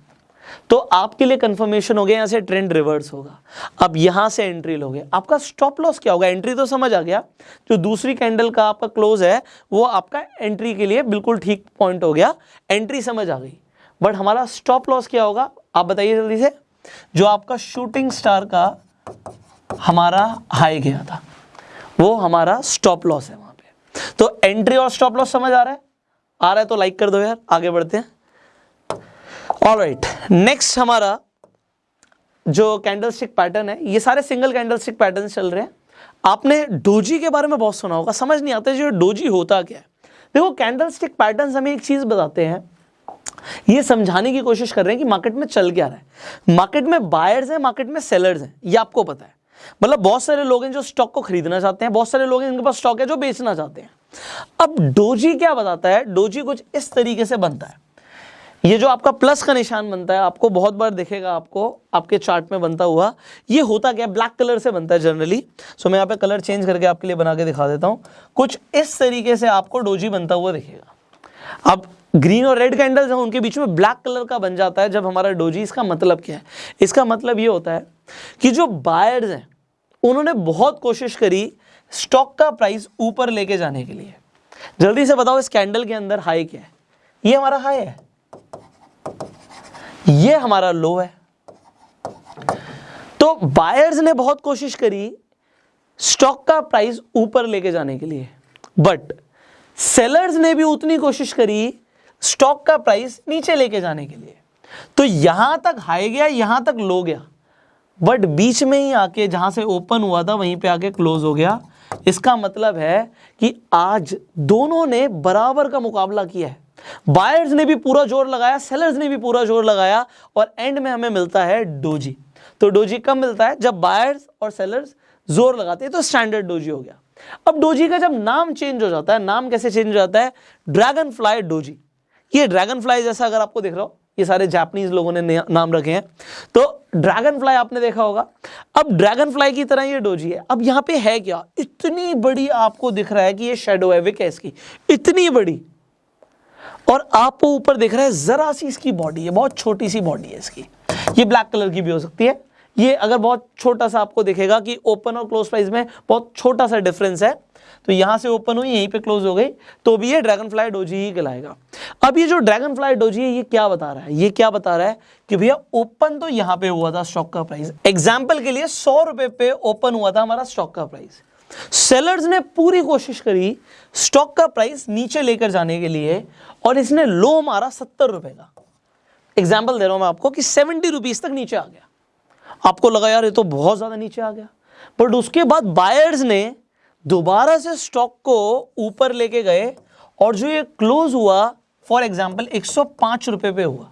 तो आपके लिए कंफर्मेशन हो गया, यहाँ से ट्रेंड रिवर्स होगा। अब यहाँ से एंट्री लोगे। आपका स्टॉप लॉस क्या होगा? एंट्री तो समझ आ गया। जो दूसरी कैंडल का आपका क्लोज है, वो आपका एंट्री के लिए बिल्कुल ठीक पॉइंट हो गया। एंट्री समझ आ गई। बट हमारा स्टॉप लॉस क्या होगा? आप बताइए जल्दी से। जो आपका शूटिंग स्टार का हमारा हाई गया था, वो हमारा स्टॉप लॉस है वहाँ पे। तो एंट्री और स्टॉप लॉस समझ आ रहा है? आ रहा है तो लाइक कर दो यार, आगे बढ़ते हैं। ऑल राइट नेक्स्ट हमारा जो कैंडलस्टिक पैटर्न है, ये सारे सिंगल कैंडलस्टिक पैटर्न चल रहे हैं। आपने डोजी के बारे में बहुत सुना होगा, समझ नहीं आता जो डोजी होता क्या है। देखो कैंडलस्टिक पैटर्न हमें एक चीज़ बताते हैं, ये समझाने की कोशिश कर रहे हैं कि मार्केट में चल क्या रहा है। मार्केट में बायर्स हैं मार्केट में सेलर्स हैं, ये आपको पता है। मतलब बहुत सारे लोग हैं जो स्टॉक को खरीदना चाहते हैं, बहुत सारे लोग हैं जिनके पास स्टॉक है जो बेचना चाहते हैं। अब डोजी क्या बताता है? डोजी कुछ इस तरीके से बनता है। ये जो आपका प्लस का निशान बनता है, आपको बहुत बार दिखेगा आपको, आपके चार्ट में बनता हुआ, ये होता क्या ब्लैक कलर से बनता है जनरली। सो मैं यहाँ पे कलर चेंज करके आपके लिए बना के दिखा देता हूँ। कुछ इस तरीके से आपको डोजी बनता हुआ दिखेगा। अब ग्रीन और रेड कैंडल्स हैं, उनके बीच में ब्लैक कलर का बन जाता है जब हमारा डोजी, इसका मतलब क्या है? इसका मतलब ये होता है कि जो बायर्स हैं, उन्होंने बहुत कोशिश करी स्टॉक का प्राइस ऊपर लेके जाने के लिए। जल्दी से बताओ, इस कैंडल के अंदर हाई क्या है? ये हमारा हाई है। ये हमारा लो है। तो बायर्स ने बहुत कोशिश करी स्टॉक का प्राइस ऊपर लेके जाने के लिए। बट सेलर्स ने भी उतनी कोशिश करी स्टॉक का प्राइस नीचे लेके जाने के लिए। तो यहाँ तक हाई गया, यहाँ तक लो गया। बट बीच में ही आके जहाँ से ओपन हुआ था, वहीं पे आके क्लोज हो गया। इसका मतलब है कि आज दोनों ने बराबर का मुकाबला किया है। बायर्स ने भी पूरा ज़ोर लगाया सेलर्स ने भी पूरा ज़ोर लगाया और एंड में हमें मिलता है डोजी तो डोजी कब मिलता है? जब बायर्स और सेलर्स ज़ोर लगाते हैं तो स्टैंडर्ड डोजी हो गया। अब डोजी का जब नाम चेंज हो जाता है, नाम कैसे चेंज हो जाता है? ड्रैगन फ्लाई डोजी ये ड्रैगन फ्लाई जैसा अगर आपको दिख रहा हो ये सारे जापानीज लोगों ने नाम रखे हैं। तो ड्रैगन फ्लाई आपने देखा होगा। अब ड्रैगन फ्लाई की तरह ये डोजी है। अब यहाँ पे है क्या? इतनी बड़ी आपको दिख रहा है कि ये शेडो है विक है इसकी इतनी बड़ी। और आपको ऊपर दिख रहा है, जरा सी इसकी बॉडी है, बहुत छोटी सी बॉडी है इसकी। ये ब्लैक कलर की भी हो सकती है। ये अगर बहुत छोटा सा आपको दिखेगा कि ओपन और क्लोज प्राइस में बहुत छोटा सा डिफरेंस है। तो यहाँ से ओपन हुई, यहीं पे क्लोज हो गई तो भी ये ड्रैगन फ्लाई डोजी ही कहलाएगा। अब ये जो ड्रैगन फ्लाई डोजी है, ये क्या बता रहा है? ये क्या बता रहा है कि भैया ओपन तो यहाँ पे हुआ था स्टॉक का प्राइस एग्ज़ाम्पल के लिए सौ रुपए पे ओपन हुआ था हमारा स्टॉक का प्राइस सेलर्स ने पूरी कोशिश करी स्टॉक का प्राइस नीचे लेकर जाने के लिए और इसने लो मारा सत्तर रुपए का। एग्ज़ाम्पल दे रहा हूँ मैं आपको कि सेवेंटी रुपीज़ तक नीचे आ गया। आपको लगा, यार, ये तो बहुत ज़्यादा नीचे आ गया। बट उसके बाद बायर्स ने दोबारा से स्टॉक को ऊपर लेके गए और जो ये क्लोज हुआ फॉर एग्ज़ाम्पल एक सौ रुपए पे हुआ।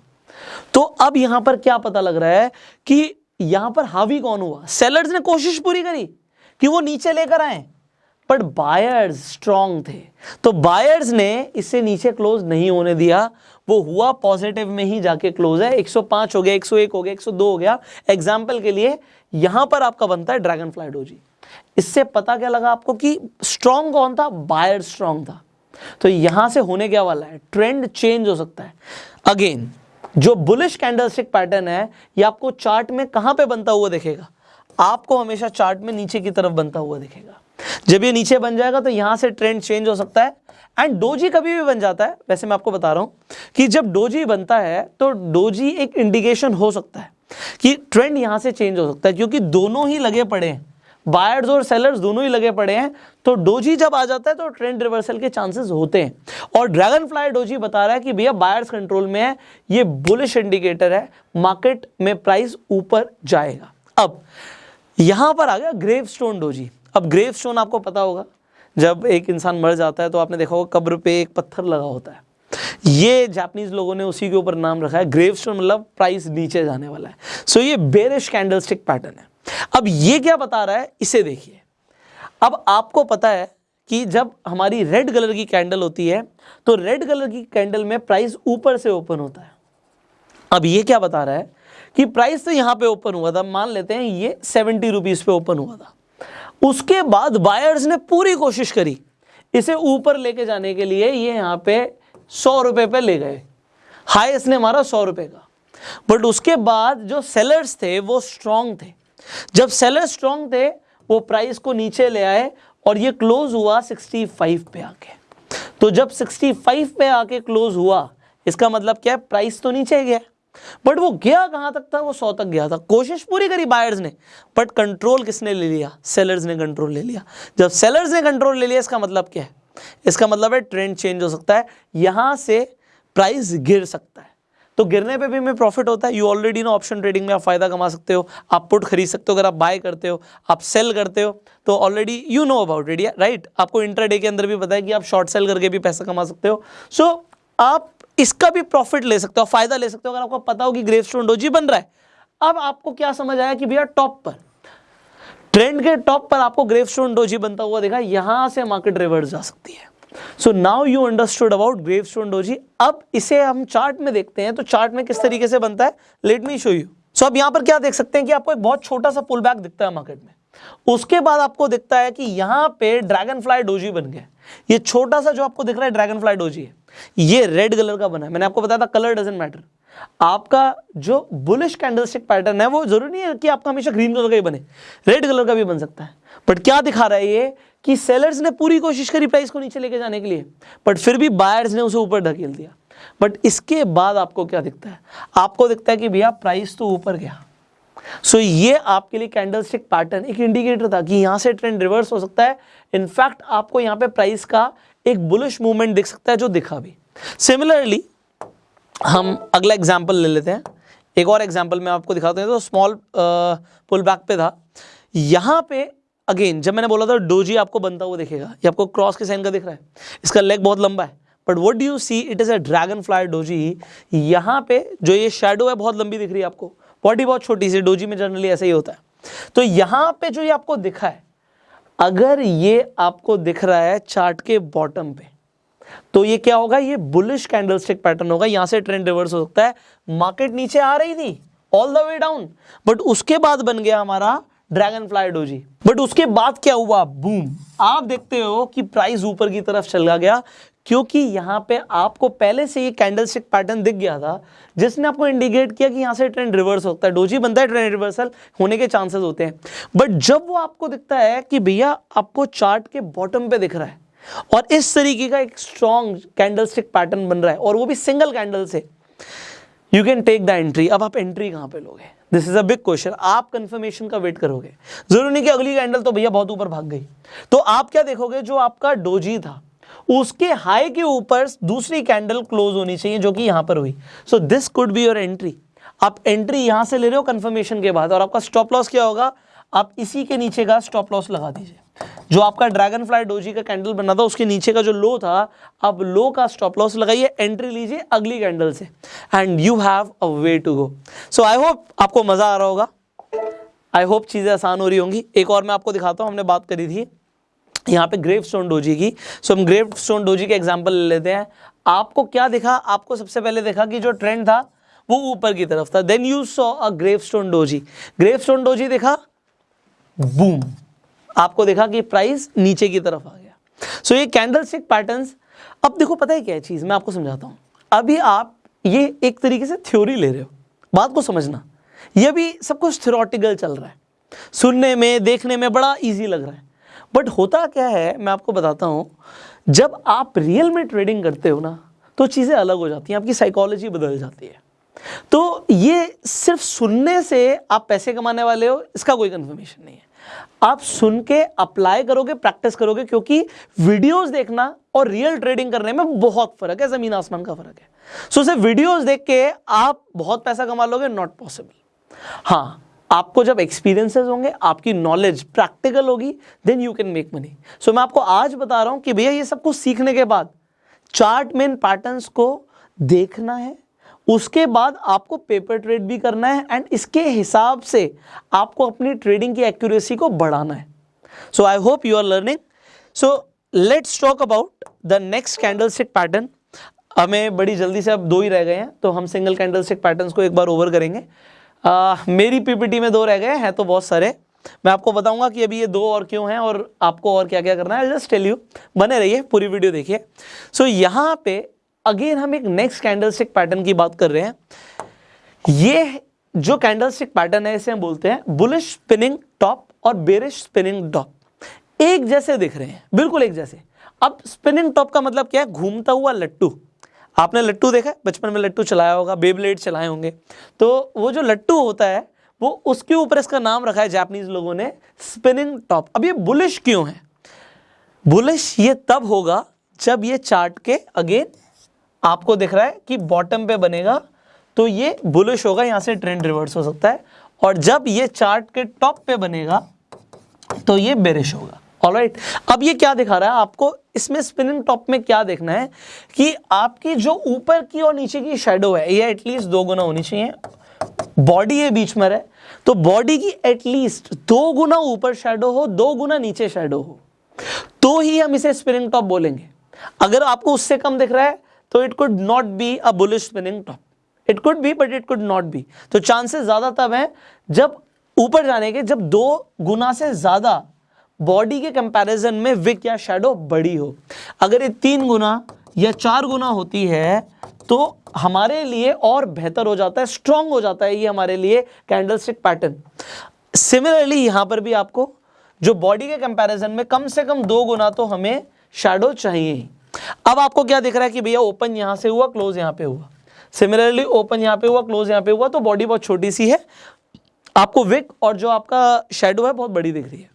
तो अब यहाँ पर क्या पता लग रहा है कि यहाँ पर हावी कौन हुआ? सेलर्स ने कोशिश पूरी करी कि वो नीचे लेकर आए बट बायर्स स्ट्रांग थे। तो बायर्स ने इसे नीचे क्लोज नहीं होने दिया। वो हुआ पॉजिटिव में ही जाके क्लोज है। 105 हो गया 101 हो गया 102 हो गया। एग्ज़ाम्पल के लिए यहाँ पर आपका बनता है ड्रैगन फ्लाई डोजी इससे पता क्या लगा आपको कि स्ट्रांग कौन था? बायर स्ट्रांग था। तो यहाँ से होने क्या वाला है? ट्रेंड चेंज हो सकता है। अगेन जो बुलिश कैंडलस्टिक पैटर्न है, ये आपको चार्ट में कहाँ पे बनता हुआ दिखेगा? आपको हमेशा चार्ट में नीचे की तरफ़ बनता हुआ दिखेगा। जब ये नीचे बन जाएगा तो यहाँ से ट्रेंड चेंज हो सकता है। एंड डोजी कभी भी बन जाता है। वैसे मैं आपको बता रहा हूँ कि जब डोजी बनता है तो डोजी एक इंडिकेशन हो सकता है कि ट्रेंड यहाँ से चेंज हो सकता है, क्योंकि दोनों ही लगे पड़े हैं। बायर्स और सेलर्स दोनों ही लगे पड़े हैं तो डोजी जब आ जाता है तो ट्रेंड रिवर्सल के चांसेस होते हैं। और ड्रैगन फ्लाई डोजी बता रहा है कि भैया बायर्स कंट्रोल में है, ये बुलिश इंडिकेटर है मार्केट में प्राइस ऊपर जाएगा। अब, यहाँ पर आ गया ग्रेव डोजी अब ग्रेव आपको पता होगा, जब एक इंसान मर जाता है तो आपने देखा होगा कब्र पे एक पत्थर लगा होता है। ये जापानीज लोगों ने उसी के ऊपर नाम रखा है। ग्रेव स्टोन मतलब प्राइस नीचे जाने वाला है। सो so ये बेरिश कैंडलस्टिक पैटर्न है। अब ये क्या बता रहा है, इसे देखिए। अब आपको पता है कि जब हमारी रेड कलर की कैंडल होती है तो रेड कलर की कैंडल में प्राइस ऊपर से ओपन होता है। अब ये क्या बता रहा है कि प्राइस तो यहाँ पे ओपन हुआ था, मान लेते हैं ये सेवेंटी रुपीज़ पे ओपन हुआ था। उसके बाद बायर्स ने पूरी कोशिश करी, इसे ऊपर लेके जाने के लिए ये यहाँ पे सौ रुपए पे ले गए। हाईएस्ट ने मारा सौ रुपए का। बट उसके बाद जो सेलर्स थे, वो स्ट्रांग थे। जब सेलर स्ट्रांग थे, वो प्राइस को नीचे ले आए और ये क्लोज हुआ 65 पे आके। तो जब 65 पे आके क्लोज हुआ, इसका मतलब क्या है? प्राइस तो नीचे गया। बट वो गया कहाँ तक था? वो सौ तक गया था। कोशिश पूरी करी बायर्स ने बट कंट्रोल किसने ले लिया? सेलर्स ने कंट्रोल ले लिया। जब सेलर्स ने कंट्रोल ले लिया, इसका मतलब क्या है? इसका मतलब है ट्रेंड चेंज हो सकता है। यहाँ से प्राइस गिर सकता है। तो गिरने पे भी हमें प्रॉफिट होता है। You already know option trading में आप फ़ायदा कमा सकते हो आप पुट खरीद सकते हो अगर आप बाय करते हो आप सेल करते हो तो already you know about it right आपको इंटरडे के अंदर भी पता है कि आप शॉर्ट सेल करके भी पैसा कमा सकते हो। सो so, आप इसका भी प्रॉफिट ले सकते हो फ़ायदा ले सकते हो अगर आपको पता हो कि ग्रेव स्टोन डोजी बन रहा है। अब आपको क्या समझ आया कि भैया टॉप पर ट्रेंड के टॉप पर आपको ग्रेव स्टोन डोजी बनता हुआ देखा यहाँ से मार्केट रिवर्स जा सकती है। So now you understood about gravestone doji अब इसे हम चार्ट में देखते हैं तो चार्ट में किस तरीके से बनता है? Let me show you so अब यहाँ पर क्या देख सकते हैं कि आपको एक बहुत छोटा सा पुल बैक दिखता है मार्केट में। उसके बाद आपको दिखता है कि यहाँ पे ड्रैगन फ्लाई डोजी बन गया। ये छोटा सा जो आपको दिख रहा है ड्रैगन फ्लाई डोजी है। ये रेड कलर का बना है। मैंने आपको बताया था कलर डजेंट मैटर आपका जो बुलिश कैंडलस्टिक पैटर्न है वो ज़रूरी नहीं है कि आपका हमेशा ग्रीन कलर का ही बने रेड कलर का भी बन सकता है। बट क्या दिखा रहा है ये? कि सेलर्स ने पूरी कोशिश करी प्राइस को नीचे लेके जाने के लिए बट फिर भी बायर्स ने उसे ऊपर ढकेल दिया। बट इसके बाद आपको क्या दिखता है? आपको दिखता है कि भैया प्राइस तो ऊपर गया। सो so, ये आपके लिए कैंडलस्टिक पैटर्न एक इंडिकेटर था कि यहाँ से ट्रेंड रिवर्स हो सकता है। इनफैक्ट आपको यहाँ पे प्राइस का एक बुलिश मूवमेंट दिख सकता है जो दिखा भी। सिमिलरली हम अगला एग्ज़ाम्पल ले लेते हैं। एक और एग्ज़ाम्पल मैं आपको दिखाता हूँ तो स्मॉल पुल बैक पे था। यहाँ पे अगेन जब मैंने बोला था डोजी आपको बनता हुआ दिखेगा, ये आपको क्रॉस के साइन का दिख रहा है। इसका लेग बहुत लंबा है। But what do you see it is a dragonfly doji यहाँ पे जो ये शेडो है, बहुत लंबी दिख रही है आपको। बॉडी बहुत छोटी सी डोजी में जनरली ऐसा ही होता है। तो यहाँ पे जो ये आपको दिखा है, अगर ये आपको दिख रहा है चार्ट के बॉटम पे तो ये क्या होगा? ये बुलिश कैंडलस्टिक पैटर्न होगा। यहाँ से ट्रेंड रिवर्स हो सकता है। मार्केट नीचे आ रही थी। All the way down but उसके बाद बन गया हमारा ड्रैगन फ्लाई डोजी बट उसके बाद क्या हुआ? बूम आप देखते हो कि प्राइस ऊपर की तरफ़ चला गया। क्योंकि यहाँ पे आपको पहले से ये कैंडलस्टिक पैटर्न दिख गया था। जिसने आपको इंडिकेट किया कि यहाँ से ट्रेंड रिवर्स होता है। डोजी बनता है ट्रेंड रिवर्सल होने के चांसेस होते हैं। बट जब वो आपको दिखता है कि भैया आपको चार्ट के बॉटम पे दिख रहा है और इस तरीके का एक स्ट्रॉन्ग कैंडलस्टिक पैटर्न बन रहा है, और वो भी सिंगल कैंडल से। You can take the entry अब आप एंट्री कहाँ पे लोगे? This is a big question आप कंफर्मेशन का वेट करोगे। ज़रूरी नहीं कि अगली कैंडल तो भैया बहुत ऊपर भाग गई। तो आप क्या देखोगे? जो आपका डोजी था, उसके हाई के ऊपर दूसरी कैंडल क्लोज होनी चाहिए, जो कि यहाँ पर हुई। So this could be your entry आप एंट्री यहाँ से ले रहे हो कंफर्मेशन के बाद, और आपका स्टॉप लॉस क्या होगा? आप इसी के नीचे का स्टॉप लॉस लगा दीजिए। जो आपका ड्रैगन फ्लाई डोजी का कैंडल बना था, उसके नीचे का जो लो था, अब लो का स्टॉप लॉस लगाइए एंट्री लीजिए अगली कैंडल से। And you have a way to go so I hope आपको मज़ा आ रहा होगा। आई होप चीज़ें आसान हो रही होंगी। एक और मैं आपको दिखाता हूँ, हमने बात करी थी यहाँ पे ग्रेव स्टोन डोजी की। सो हम ग्रेव स्टोन डोजी के एग्ज़ाम्पल ले लेते हैं। आपको क्या दिखा? आपको सबसे पहले देखा कि जो ट्रेंड था, वो ऊपर की तरफ़ था। Then you saw a gravestone doji gravestone doji देखा? बूम। आपको देखा कि प्राइस नीचे की तरफ़ आ गया। सो so, ये कैंडल स्टिक पैटर्न अब देखो पता है क्या चीज़? मैं आपको समझाता हूँ। अभी आप ये एक तरीके से थ्योरी ले रहे हो। बात को समझना। ये भी सब कुछ थ्योरटिकल चल रहा है। सुनने में देखने में बड़ा इजी लग रहा है। बट होता क्या है मैं आपको बताता हूँ। जब आप रियल में ट्रेडिंग करते हो ना तो चीज़ें अलग हो जाती हैं। आपकी साइकोलॉजी बदल जाती है। तो ये सिर्फ़ सुनने से आप पैसे कमाने वाले हो इसका कोई कंफर्मेशन नहीं है। आप सुन के अप्लाई करोगे प्रैक्टिस करोगे, क्योंकि वीडियोस देखना और रियल ट्रेडिंग करने में बहुत फ़र्क है, ज़मीन आसमान का फ़र्क है। सो सिर्फ़ वीडियोस देख के आप बहुत पैसा कमा लोगे नॉट पॉसिबल हाँ आपको जब एक्सपीरियंसेस होंगे, आपकी नॉलेज प्रैक्टिकल होगी then you can make money so मैं आपको आज बता रहा हूँ कि भैया ये सब कुछ सीखने के बाद चार्ट मेन पैटर्न्स को देखना है उसके बाद आपको पेपर ट्रेड भी करना है एंड इसके हिसाब से आपको अपनी ट्रेडिंग की एक्यूरेसी को बढ़ाना है। So I hope you are learning so let's talk about the next candle stick pattern हमें बड़ी जल्दी से अब दो ही रह गए हैं तो हम सिंगल कैंडल स्टिक पैटर्न को एक बार ओवर करेंगे। uh, मेरी पीपीटी में दो रह गए हैं तो बहुत सारे। मैं आपको बताऊँगा कि अभी ये दो और क्यों हैं और आपको और क्या क्या करना है। जस्ट टेल यू बने रहिए पूरी वीडियो देखिए। सो so, यहाँ पे अगेन हम एक नेक्स्ट कैंडलस्टिक पैटर्न की बात कर रहे हैं। ये जो कैंडलस्टिक पैटर्न है, इसे हम बोलते हैं बुलिश स्पिनिंग टॉप और बेरिश स्पिनिंग टॉप एक जैसे दिख रहे हैं, बिल्कुल एक जैसे। अब स्पिनिंग टॉप का मतलब क्या है? घूमता हुआ लट्टू। आपने लट्टू देखा है? बचपन में लट्टू चलाया होगा बेबलेट चलाए होंगे। तो वो जो लट्टू होता है, वो उसके ऊपर इसका नाम रखा है जापानीज लोगों ने स्पिनिंग टॉप अब ये बुलिश क्यों है? बुलिश ये तब होगा जब ये चार्ट के अगेन आपको दिख रहा है कि बॉटम पे बनेगा तो ये बुलिश होगा, यहाँ से ट्रेंड रिवर्स हो सकता है। और जब ये चार्ट के टॉप पे बनेगा तो ये बेरिश होगा। ऑलराइट अब ये क्या दिखा रहा है आपको? इसमें स्पिनिंग टॉप में क्या देखना है कि आपकी जो ऊपर की और नीचे की शेडो है, ये एटलीस्ट दो गुना होनी चाहिए। बॉडी है बीच में रहे तो बॉडी की एटलीस्ट दो गुना ऊपर शेडो हो, दो गुना नीचे शेडो हो तो ही हम इसे स्पिनिंग टॉप बोलेंगे। अगर आपको उससे कम दिख रहा है तो it could not be a bullish spinning top it could be but it could not be तो चांसेस ज़्यादा तब हैं जब ऊपर जाने के, जब दो गुना से ज़्यादा बॉडी के कंपैरिजन में विक या शेडो बड़ी हो। अगर ये तीन गुना या चार गुना होती है तो हमारे लिए और बेहतर हो जाता है स्ट्रांग हो जाता है ये हमारे लिए कैंडल स्टिक पैटर्न सिमिलरली यहाँ पर भी आपको जो बॉडी के कंपैरिजन में कम से कम दो गुना तो हमें शेडो चाहिए अब आपको क्या दिख रहा है कि भैया ओपन यहाँ से हुआ क्लोज यहाँ पे हुआ। सिमिलरली ओपन यहाँ पे हुआ क्लोज यहाँ पे हुआ तो बॉडी बहुत छोटी सी है। आपको विक और जो आपका शेडो है, बहुत बड़ी दिख रही है।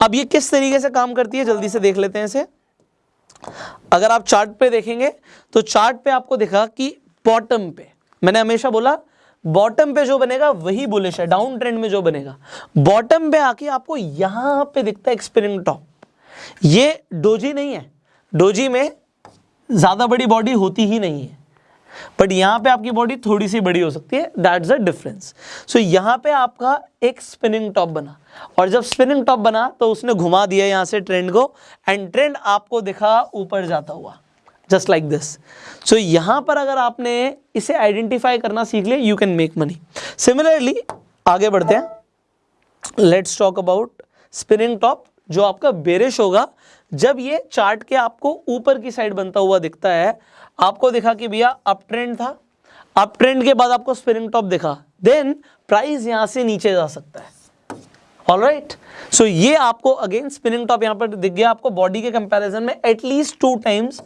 अब ये किस तरीके से काम करती है, जल्दी से देख लेते हैं इसे। अगर आप चार्ट पे देखेंगे तो चार्ट पे आपको दिखा कि बॉटम पे, मैंने हमेशा बोला बॉटम पे जो बनेगा, वही बुलिश है डाउन ट्रेंड में जो बनेगा। बॉटम पे आके आपको यहाँ पे दिखता है एक्सपिरिंग टॉप ये डोजी नहीं है। डोजी में ज़्यादा बड़ी बॉडी होती ही नहीं है। बट यहाँ पे आपकी बॉडी थोड़ी सी बड़ी हो सकती है। दैट्स अ डिफरेंस सो यहाँ पे आपका एक स्पिनिंग टॉप बना। और जब स्पिनिंग टॉप बना तो उसने घुमा दिया यहाँ से ट्रेंड को एंड ट्रेंड आपको दिखा ऊपर जाता हुआ। जस्ट लाइक दिस सो यहाँ पर अगर आपने इसे आइडेंटिफाई करना सीख लिया you can make money similarly आगे बढ़ते हैं। Let's talk about spinning top जो आपका बेरिश होगा जब ये चार्ट के आपको ऊपर की साइड बनता हुआ दिखता है, आपको दिखा कि भैया अप ट्रेंड था। अप ट्रेंड के बाद आपको स्पिनिंग टॉप दिखा। देन प्राइस यहाँ से नीचे जा सकता है। ऑल राइट सो ये आपको अगेन स्पिनिंग टॉप यहाँ पर दिख गया। आपको बॉडी के कंपैरिजन में एटलीस्ट टू टाइम्स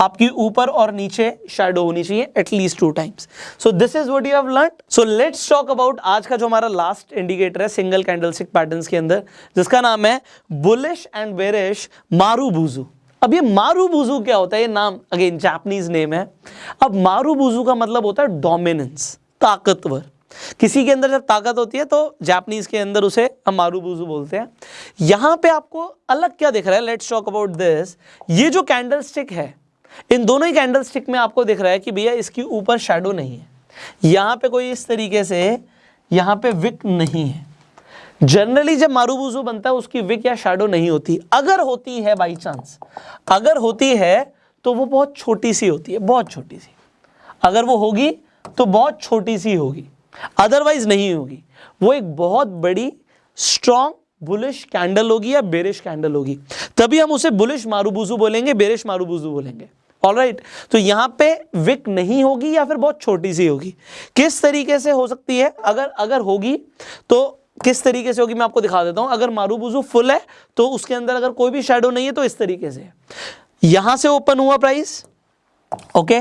आपकी ऊपर और नीचे शेडो होनी चाहिए at least two times so this is what you have learn so let's talk about आज का जो हमारा लास्ट इंडिकेटर है सिंगल कैंडलस्टिक पैटर्न्स के अंदर, जिसका नाम है बुलिश एंड बेरिश मारू बुजू अब ये मारू बुजू क्या होता है? ये नाम अगेन जापानीज नेम है। अब मारू बुजू का मतलब होता है डोमिनेंस ताकतवर। किसी के अंदर जब ताकत होती है तो जापनीज के अंदर उसे हम मारू बुजू बोलते हैं। यहाँ पे आपको अलग क्या दिख रहा है? लेट्स टॉक अबाउट दिस ये जो कैंडल स्टिक है इन दोनों ही कैंडल स्टिक में आपको दिख रहा है कि भैया इसके ऊपर शेडो नहीं है। यहाँ पे कोई इस तरीके से यहाँ पे विक नहीं है। जनरली जब मारूबूजू बनता है, उसकी विक या शेडो नहीं होती। अगर होती है बाई चांस अगर होती है तो वो बहुत छोटी सी होती है, बहुत छोटी सी। अगर वो होगी तो बहुत छोटी सी होगी। अदरवाइज़ नहीं होगी। वो एक बहुत बड़ी स्ट्रॉन्ग बुलिश कैंडल होगी या बेरिश कैंडल होगी। तभी हम उसे बुलिश मारूबूजू बोलेंगे बेरिश मारूबूजू बोलेंगे। All right right. तो यहाँ पे विक नहीं होगी या फिर बहुत छोटी सी होगी? किस तरीके से हो सकती है? अगर अगर होगी तो किस तरीके से होगी मैं आपको दिखा देता हूँ। अगर मारूबुजू फुल है तो उसके अंदर अगर कोई भी शेडो नहीं है तो इस तरीके से। यहाँ से ओपन हुआ प्राइस ओके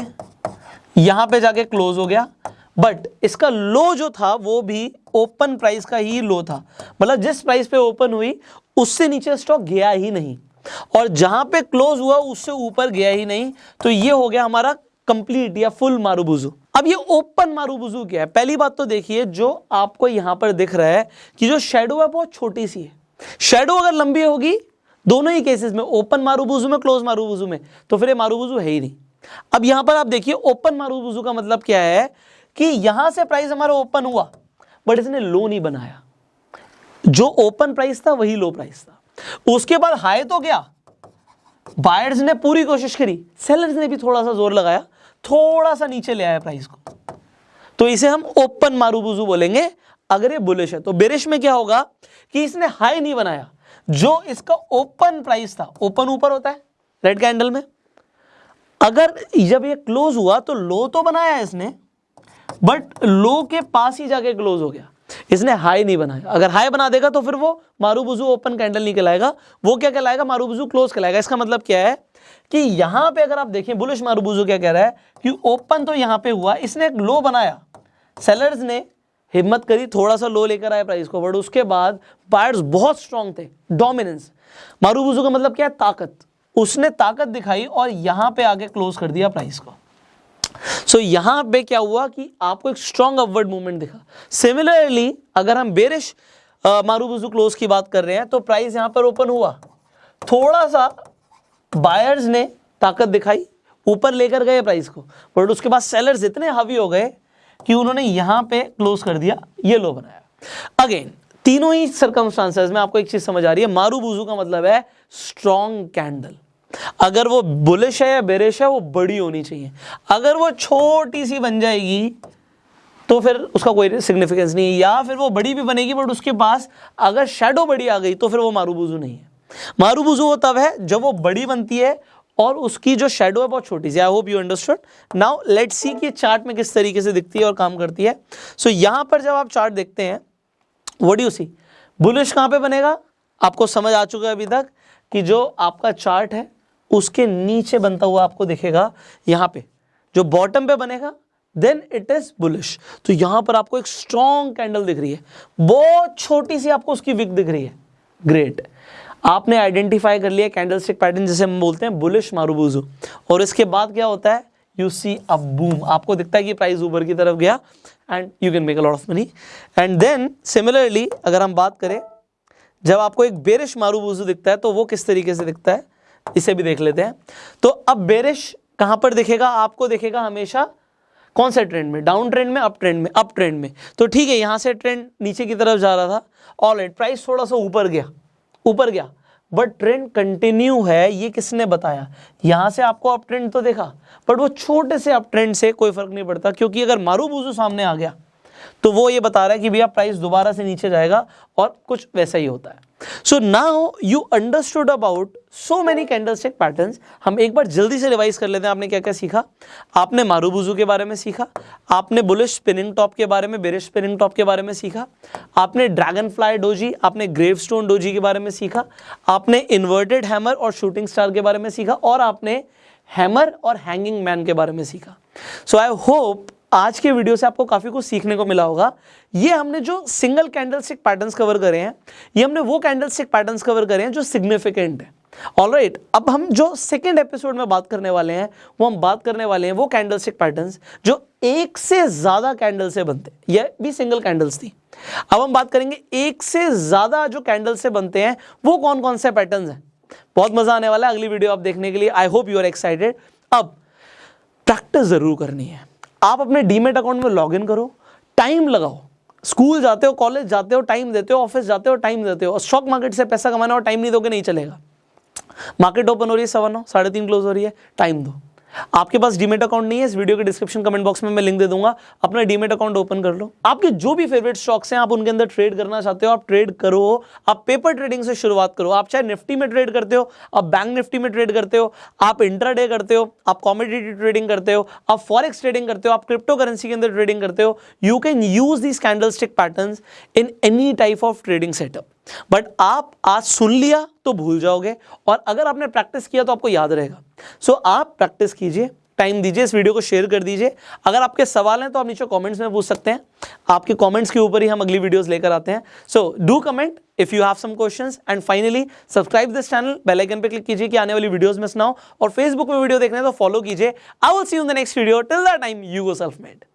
यहाँ पे जाके क्लोज हो गया। बट इसका लो जो था, वो भी ओपन प्राइस का ही लो था। मतलब जिस प्राइस पे ओपन हुई, उससे नीचे स्टॉक गया ही नहीं। और जहाँ पे क्लोज हुआ, उससे ऊपर गया ही नहीं। तो ये हो गया हमारा कंप्लीट या फुल मारूबुजू। अब ये ओपन मारूबुजू क्या है? पहली बात तो देखिए, जो आपको यहाँ पर दिख रहा है कि जो शेडो है, बहुत छोटी सी है। शेडो अगर लंबी होगी, दोनों ही केसेस में ओपन मारूबुजू में क्लोज मारूबुजू में तो फिर ये मारूबुजू है ही नहीं। अब यहाँ पर आप देखिए ओपन मारूबुजू का मतलब क्या है कि यहाँ से प्राइस हमारा ओपन हुआ बट इसने लो नहीं बनाया। जो ओपन प्राइस था, वही लो प्राइस था। उसके बाद हाई तो गया बायर्स ने पूरी कोशिश करी, सेलर्स ने भी थोड़ा सा ज़ोर लगाया, थोड़ा सा नीचे ले आया प्राइस को। तो इसे हम ओपन मारूबुजू बोलेंगे, अगर ये बुलिश है। तो बेरिश में क्या होगा कि इसने हाई नहीं बनाया, जो इसका ओपन प्राइस था, ओपन ऊपर होता है, रेड कैंडल में। अगर जब ये क्लोज हुआ तो लो तो बनाया इसने, बट लो के पास ही जाके क्लोज हो गया। इसने हाई नहीं बनाया। अगर हाई बना देगा तो फिर वो मारूबुजू ओपन कैंडल नहीं कहलाएगा। वो क्या कहलाएगा? मारूबुजू क्लोज कहलाएगा। इसका मतलब क्या है कि यहाँ पे अगर आप देखें, बुलिश मारूबुजू क्या कह रहा है कि ओपन तो यहाँ पे हुआ, इसने एक लो बनाया। सेलर्स ने हिम्मत करी थोड़ा सा लो लेकर आए प्राइस को, बट उसके बाद बायर्स बहुत स्ट्रांग थे, डोमिनेंस। मारूबुजू का मतलब क्या है? ताकत। उसने ताकत दिखाई और यहाँ पे आगे क्लोज कर दिया प्राइस को। सो so, यहाँ पे क्या हुआ कि आपको एक स्ट्रॉन्ग अपवर्ड मूवमेंट दिखा। सिमिलरली अगर हम बेरिश मारूबुजू क्लोज की बात कर रहे हैं तो प्राइस यहाँ पर ओपन हुआ। थोड़ा सा बायर्स ने ताकत दिखाई ऊपर लेकर गए प्राइस को। बट उसके बाद सेलर्स इतने हावी हो गए कि उन्होंने यहाँ पे क्लोज कर दिया ये लो बनाया। अगेन तीनों ही सर्कमस्टांसेस में आपको एक चीज़ समझ आ रही है। मारू बुजू का मतलब है स्ट्रॉन्ग कैंडल अगर वो बुलिश है या बेरिश है वो बड़ी होनी चाहिए। अगर वो छोटी सी बन जाएगी तो फिर उसका कोई सिग्निफिकेंस नहीं है। या फिर वो बड़ी भी बनेगी बट उसके पास अगर शेडो बड़ी आ गई तो फिर वो मारूबुजू नहीं है। मारूबुजू वो तब है जब वो बड़ी बनती है और उसकी जो शेडो है बहुत छोटी सी। I hope you understood now let's see कि चार्ट में किस तरीके से दिखती है और काम करती है। सो so, यहाँ पर जब आप चार्ट देखते हैं वट यू सी बुलिश कहाँ पे बनेगा? आपको समझ आ चुका है अभी तक कि जो आपका चार्ट है उसके नीचे बनता हुआ आपको दिखेगा, यहाँ पे, जो बॉटम पे बनेगा देन इट इज़ बुलिश तो यहाँ पर आपको एक स्ट्रॉन्ग कैंडल दिख रही है। बहुत छोटी सी आपको उसकी विक दिख रही है। ग्रेट आपने आइडेंटिफाई कर लिया कैंडल स्टिक पैटर्न जैसे हम बोलते हैं बुलिश मारूबूजू और इसके बाद क्या होता है? यू सी अ बूम आपको दिखता है कि प्राइस ऊपर की तरफ़ गया and you can make a lot of money and then similarly अगर हम बात करें, जब आपको एक बेरिश मारूबूजू दिखता है तो वो किस तरीके से दिखता है? इसे भी देख लेते हैं। तो अब बेरिश कहाँ पर दिखेगा? आपको दिखेगा हमेशा कौन से ट्रेंड में? डाउन ट्रेंड में अप ट्रेंड में अप ट्रेंड में। तो ठीक है, यहाँ से ट्रेंड नीचे की तरफ़ जा रहा था। ऑल राइट प्राइस थोड़ा सा ऊपर गया ऊपर गया। बट ट्रेंड कंटिन्यू है, ये किसने बताया? यहाँ से आपको अप ट्रेंड तो देखा बट वो छोटे से अप ट्रेंड से कोई फ़र्क नहीं पड़ता, क्योंकि अगर मारू बूजू सामने आ गया तो वो ये बता रहा है कि भैया प्राइस दोबारा से नीचे जाएगा और कुछ वैसा ही होता है। So now you understood about so many candlestick patterns हम एक बार जल्दी से रिवाइज कर लेते हैं, आपने क्या क्या सीखा? आपने मारूबुजू के बारे में सीखा? आपने बुलिश स्पिनिंग टॉप के बारे में बेरिश स्पिनिंग टॉप के बारे में सीखा? आपने ड्रैगन फ्लाई डोजी आपने ग्रेव स्टोन डोजी के बारे में सीखा? आपने इन्वर्टेड हैमर और शूटिंग स्टार के बारे में सीखा? और आपने हैमर और हैंगिंग मैन के बारे में सीखा। सो आई होप आज के वीडियो से आपको काफ़ी कुछ सीखने को मिला होगा। ये हमने जो single candle stick patterns cover करे हैं, ये हमने वो कैंडल स्टिक पैटर्न्स कवर करे हैं जो सिग्निफिकेंट है। ऑल राइट अब हम जो सेकेंड एपिसोड में बात करने वाले हैं, वो हम बात करने वाले हैं वो कैंडल स्टिक पैटर्न्स जो एक से ज़्यादा कैंडल से बनते ये भी सिंगल कैंडल्स थी। अब हम बात करेंगे एक से ज़्यादा जो कैंडल से बनते हैं, वो कौन कौन से पैटर्न हैं? बहुत मज़ा आने वाला है अगली वीडियो आप देखने के लिए। I hope you are excited अब प्रैक्टिस ज़रूर करनी है। आप अपने डीमेट अकाउंट में लॉग इन करो, टाइम लगाओ। स्कूल जाते हो, कॉलेज जाते हो, टाइम देते हो, ऑफ़िस जाते हो, टाइम देते हो। और स्टॉक मार्केट से पैसा कमाना और टाइम नहीं दोगे, नहीं चलेगा। मार्केट ओपन हो रही है, सवा नौ, साढ़े तीन क्लोज हो रही है, टाइम दो। आपके पास डीमेट अकाउंट नहीं है, इस वीडियो के डिस्क्रिप्शन कमेंट बॉक्स में मैं लिंक दे दूँगा। अपना डीमेट अकाउंट ओपन कर लो। आपके जो भी फेवरेट स्टॉक्स हैं, आप उनके अंदर ट्रेड करना चाहते हो, आप ट्रेड करो। आप पेपर ट्रेडिंग से शुरुआत करो। आप चाहे निफ्टी में ट्रेड करते हो, आप बैंक निफ्टी में ट्रेड करते हो, आप इंट्राडे करते हो, आप कॉमोडिटी ट्रेडिंग करते हो, आप फॉरेक्स ट्रेडिंग करते हो, आप क्रिप्टो करेंसी के अंदर ट्रेडिंग करते हो you can use these candlestick pattern in any type of trading setup but आप आज सुन लिया तो भूल जाओगे और अगर आपने प्रैक्टिस किया तो आपको याद रहेगा। सो so, आप प्रैक्टिस कीजिए टाइम दीजिए इस वीडियो को शेयर कर दीजिए। अगर आपके सवाल हैं तो आप नीचे कमेंट्स में पूछ सकते हैं। आपके कमेंट्स के ऊपर ही हम अगली वीडियोस लेकर आते हैं। So do comment if you have some questions and finally subscribe this channel bell icon पे क्लिक कीजिए कि आने वाली वीडियोस में सुनाओ और फेसबुक में वीडियो देखने तो फॉलो कीजिए। I will see you in the next video till the time you go self made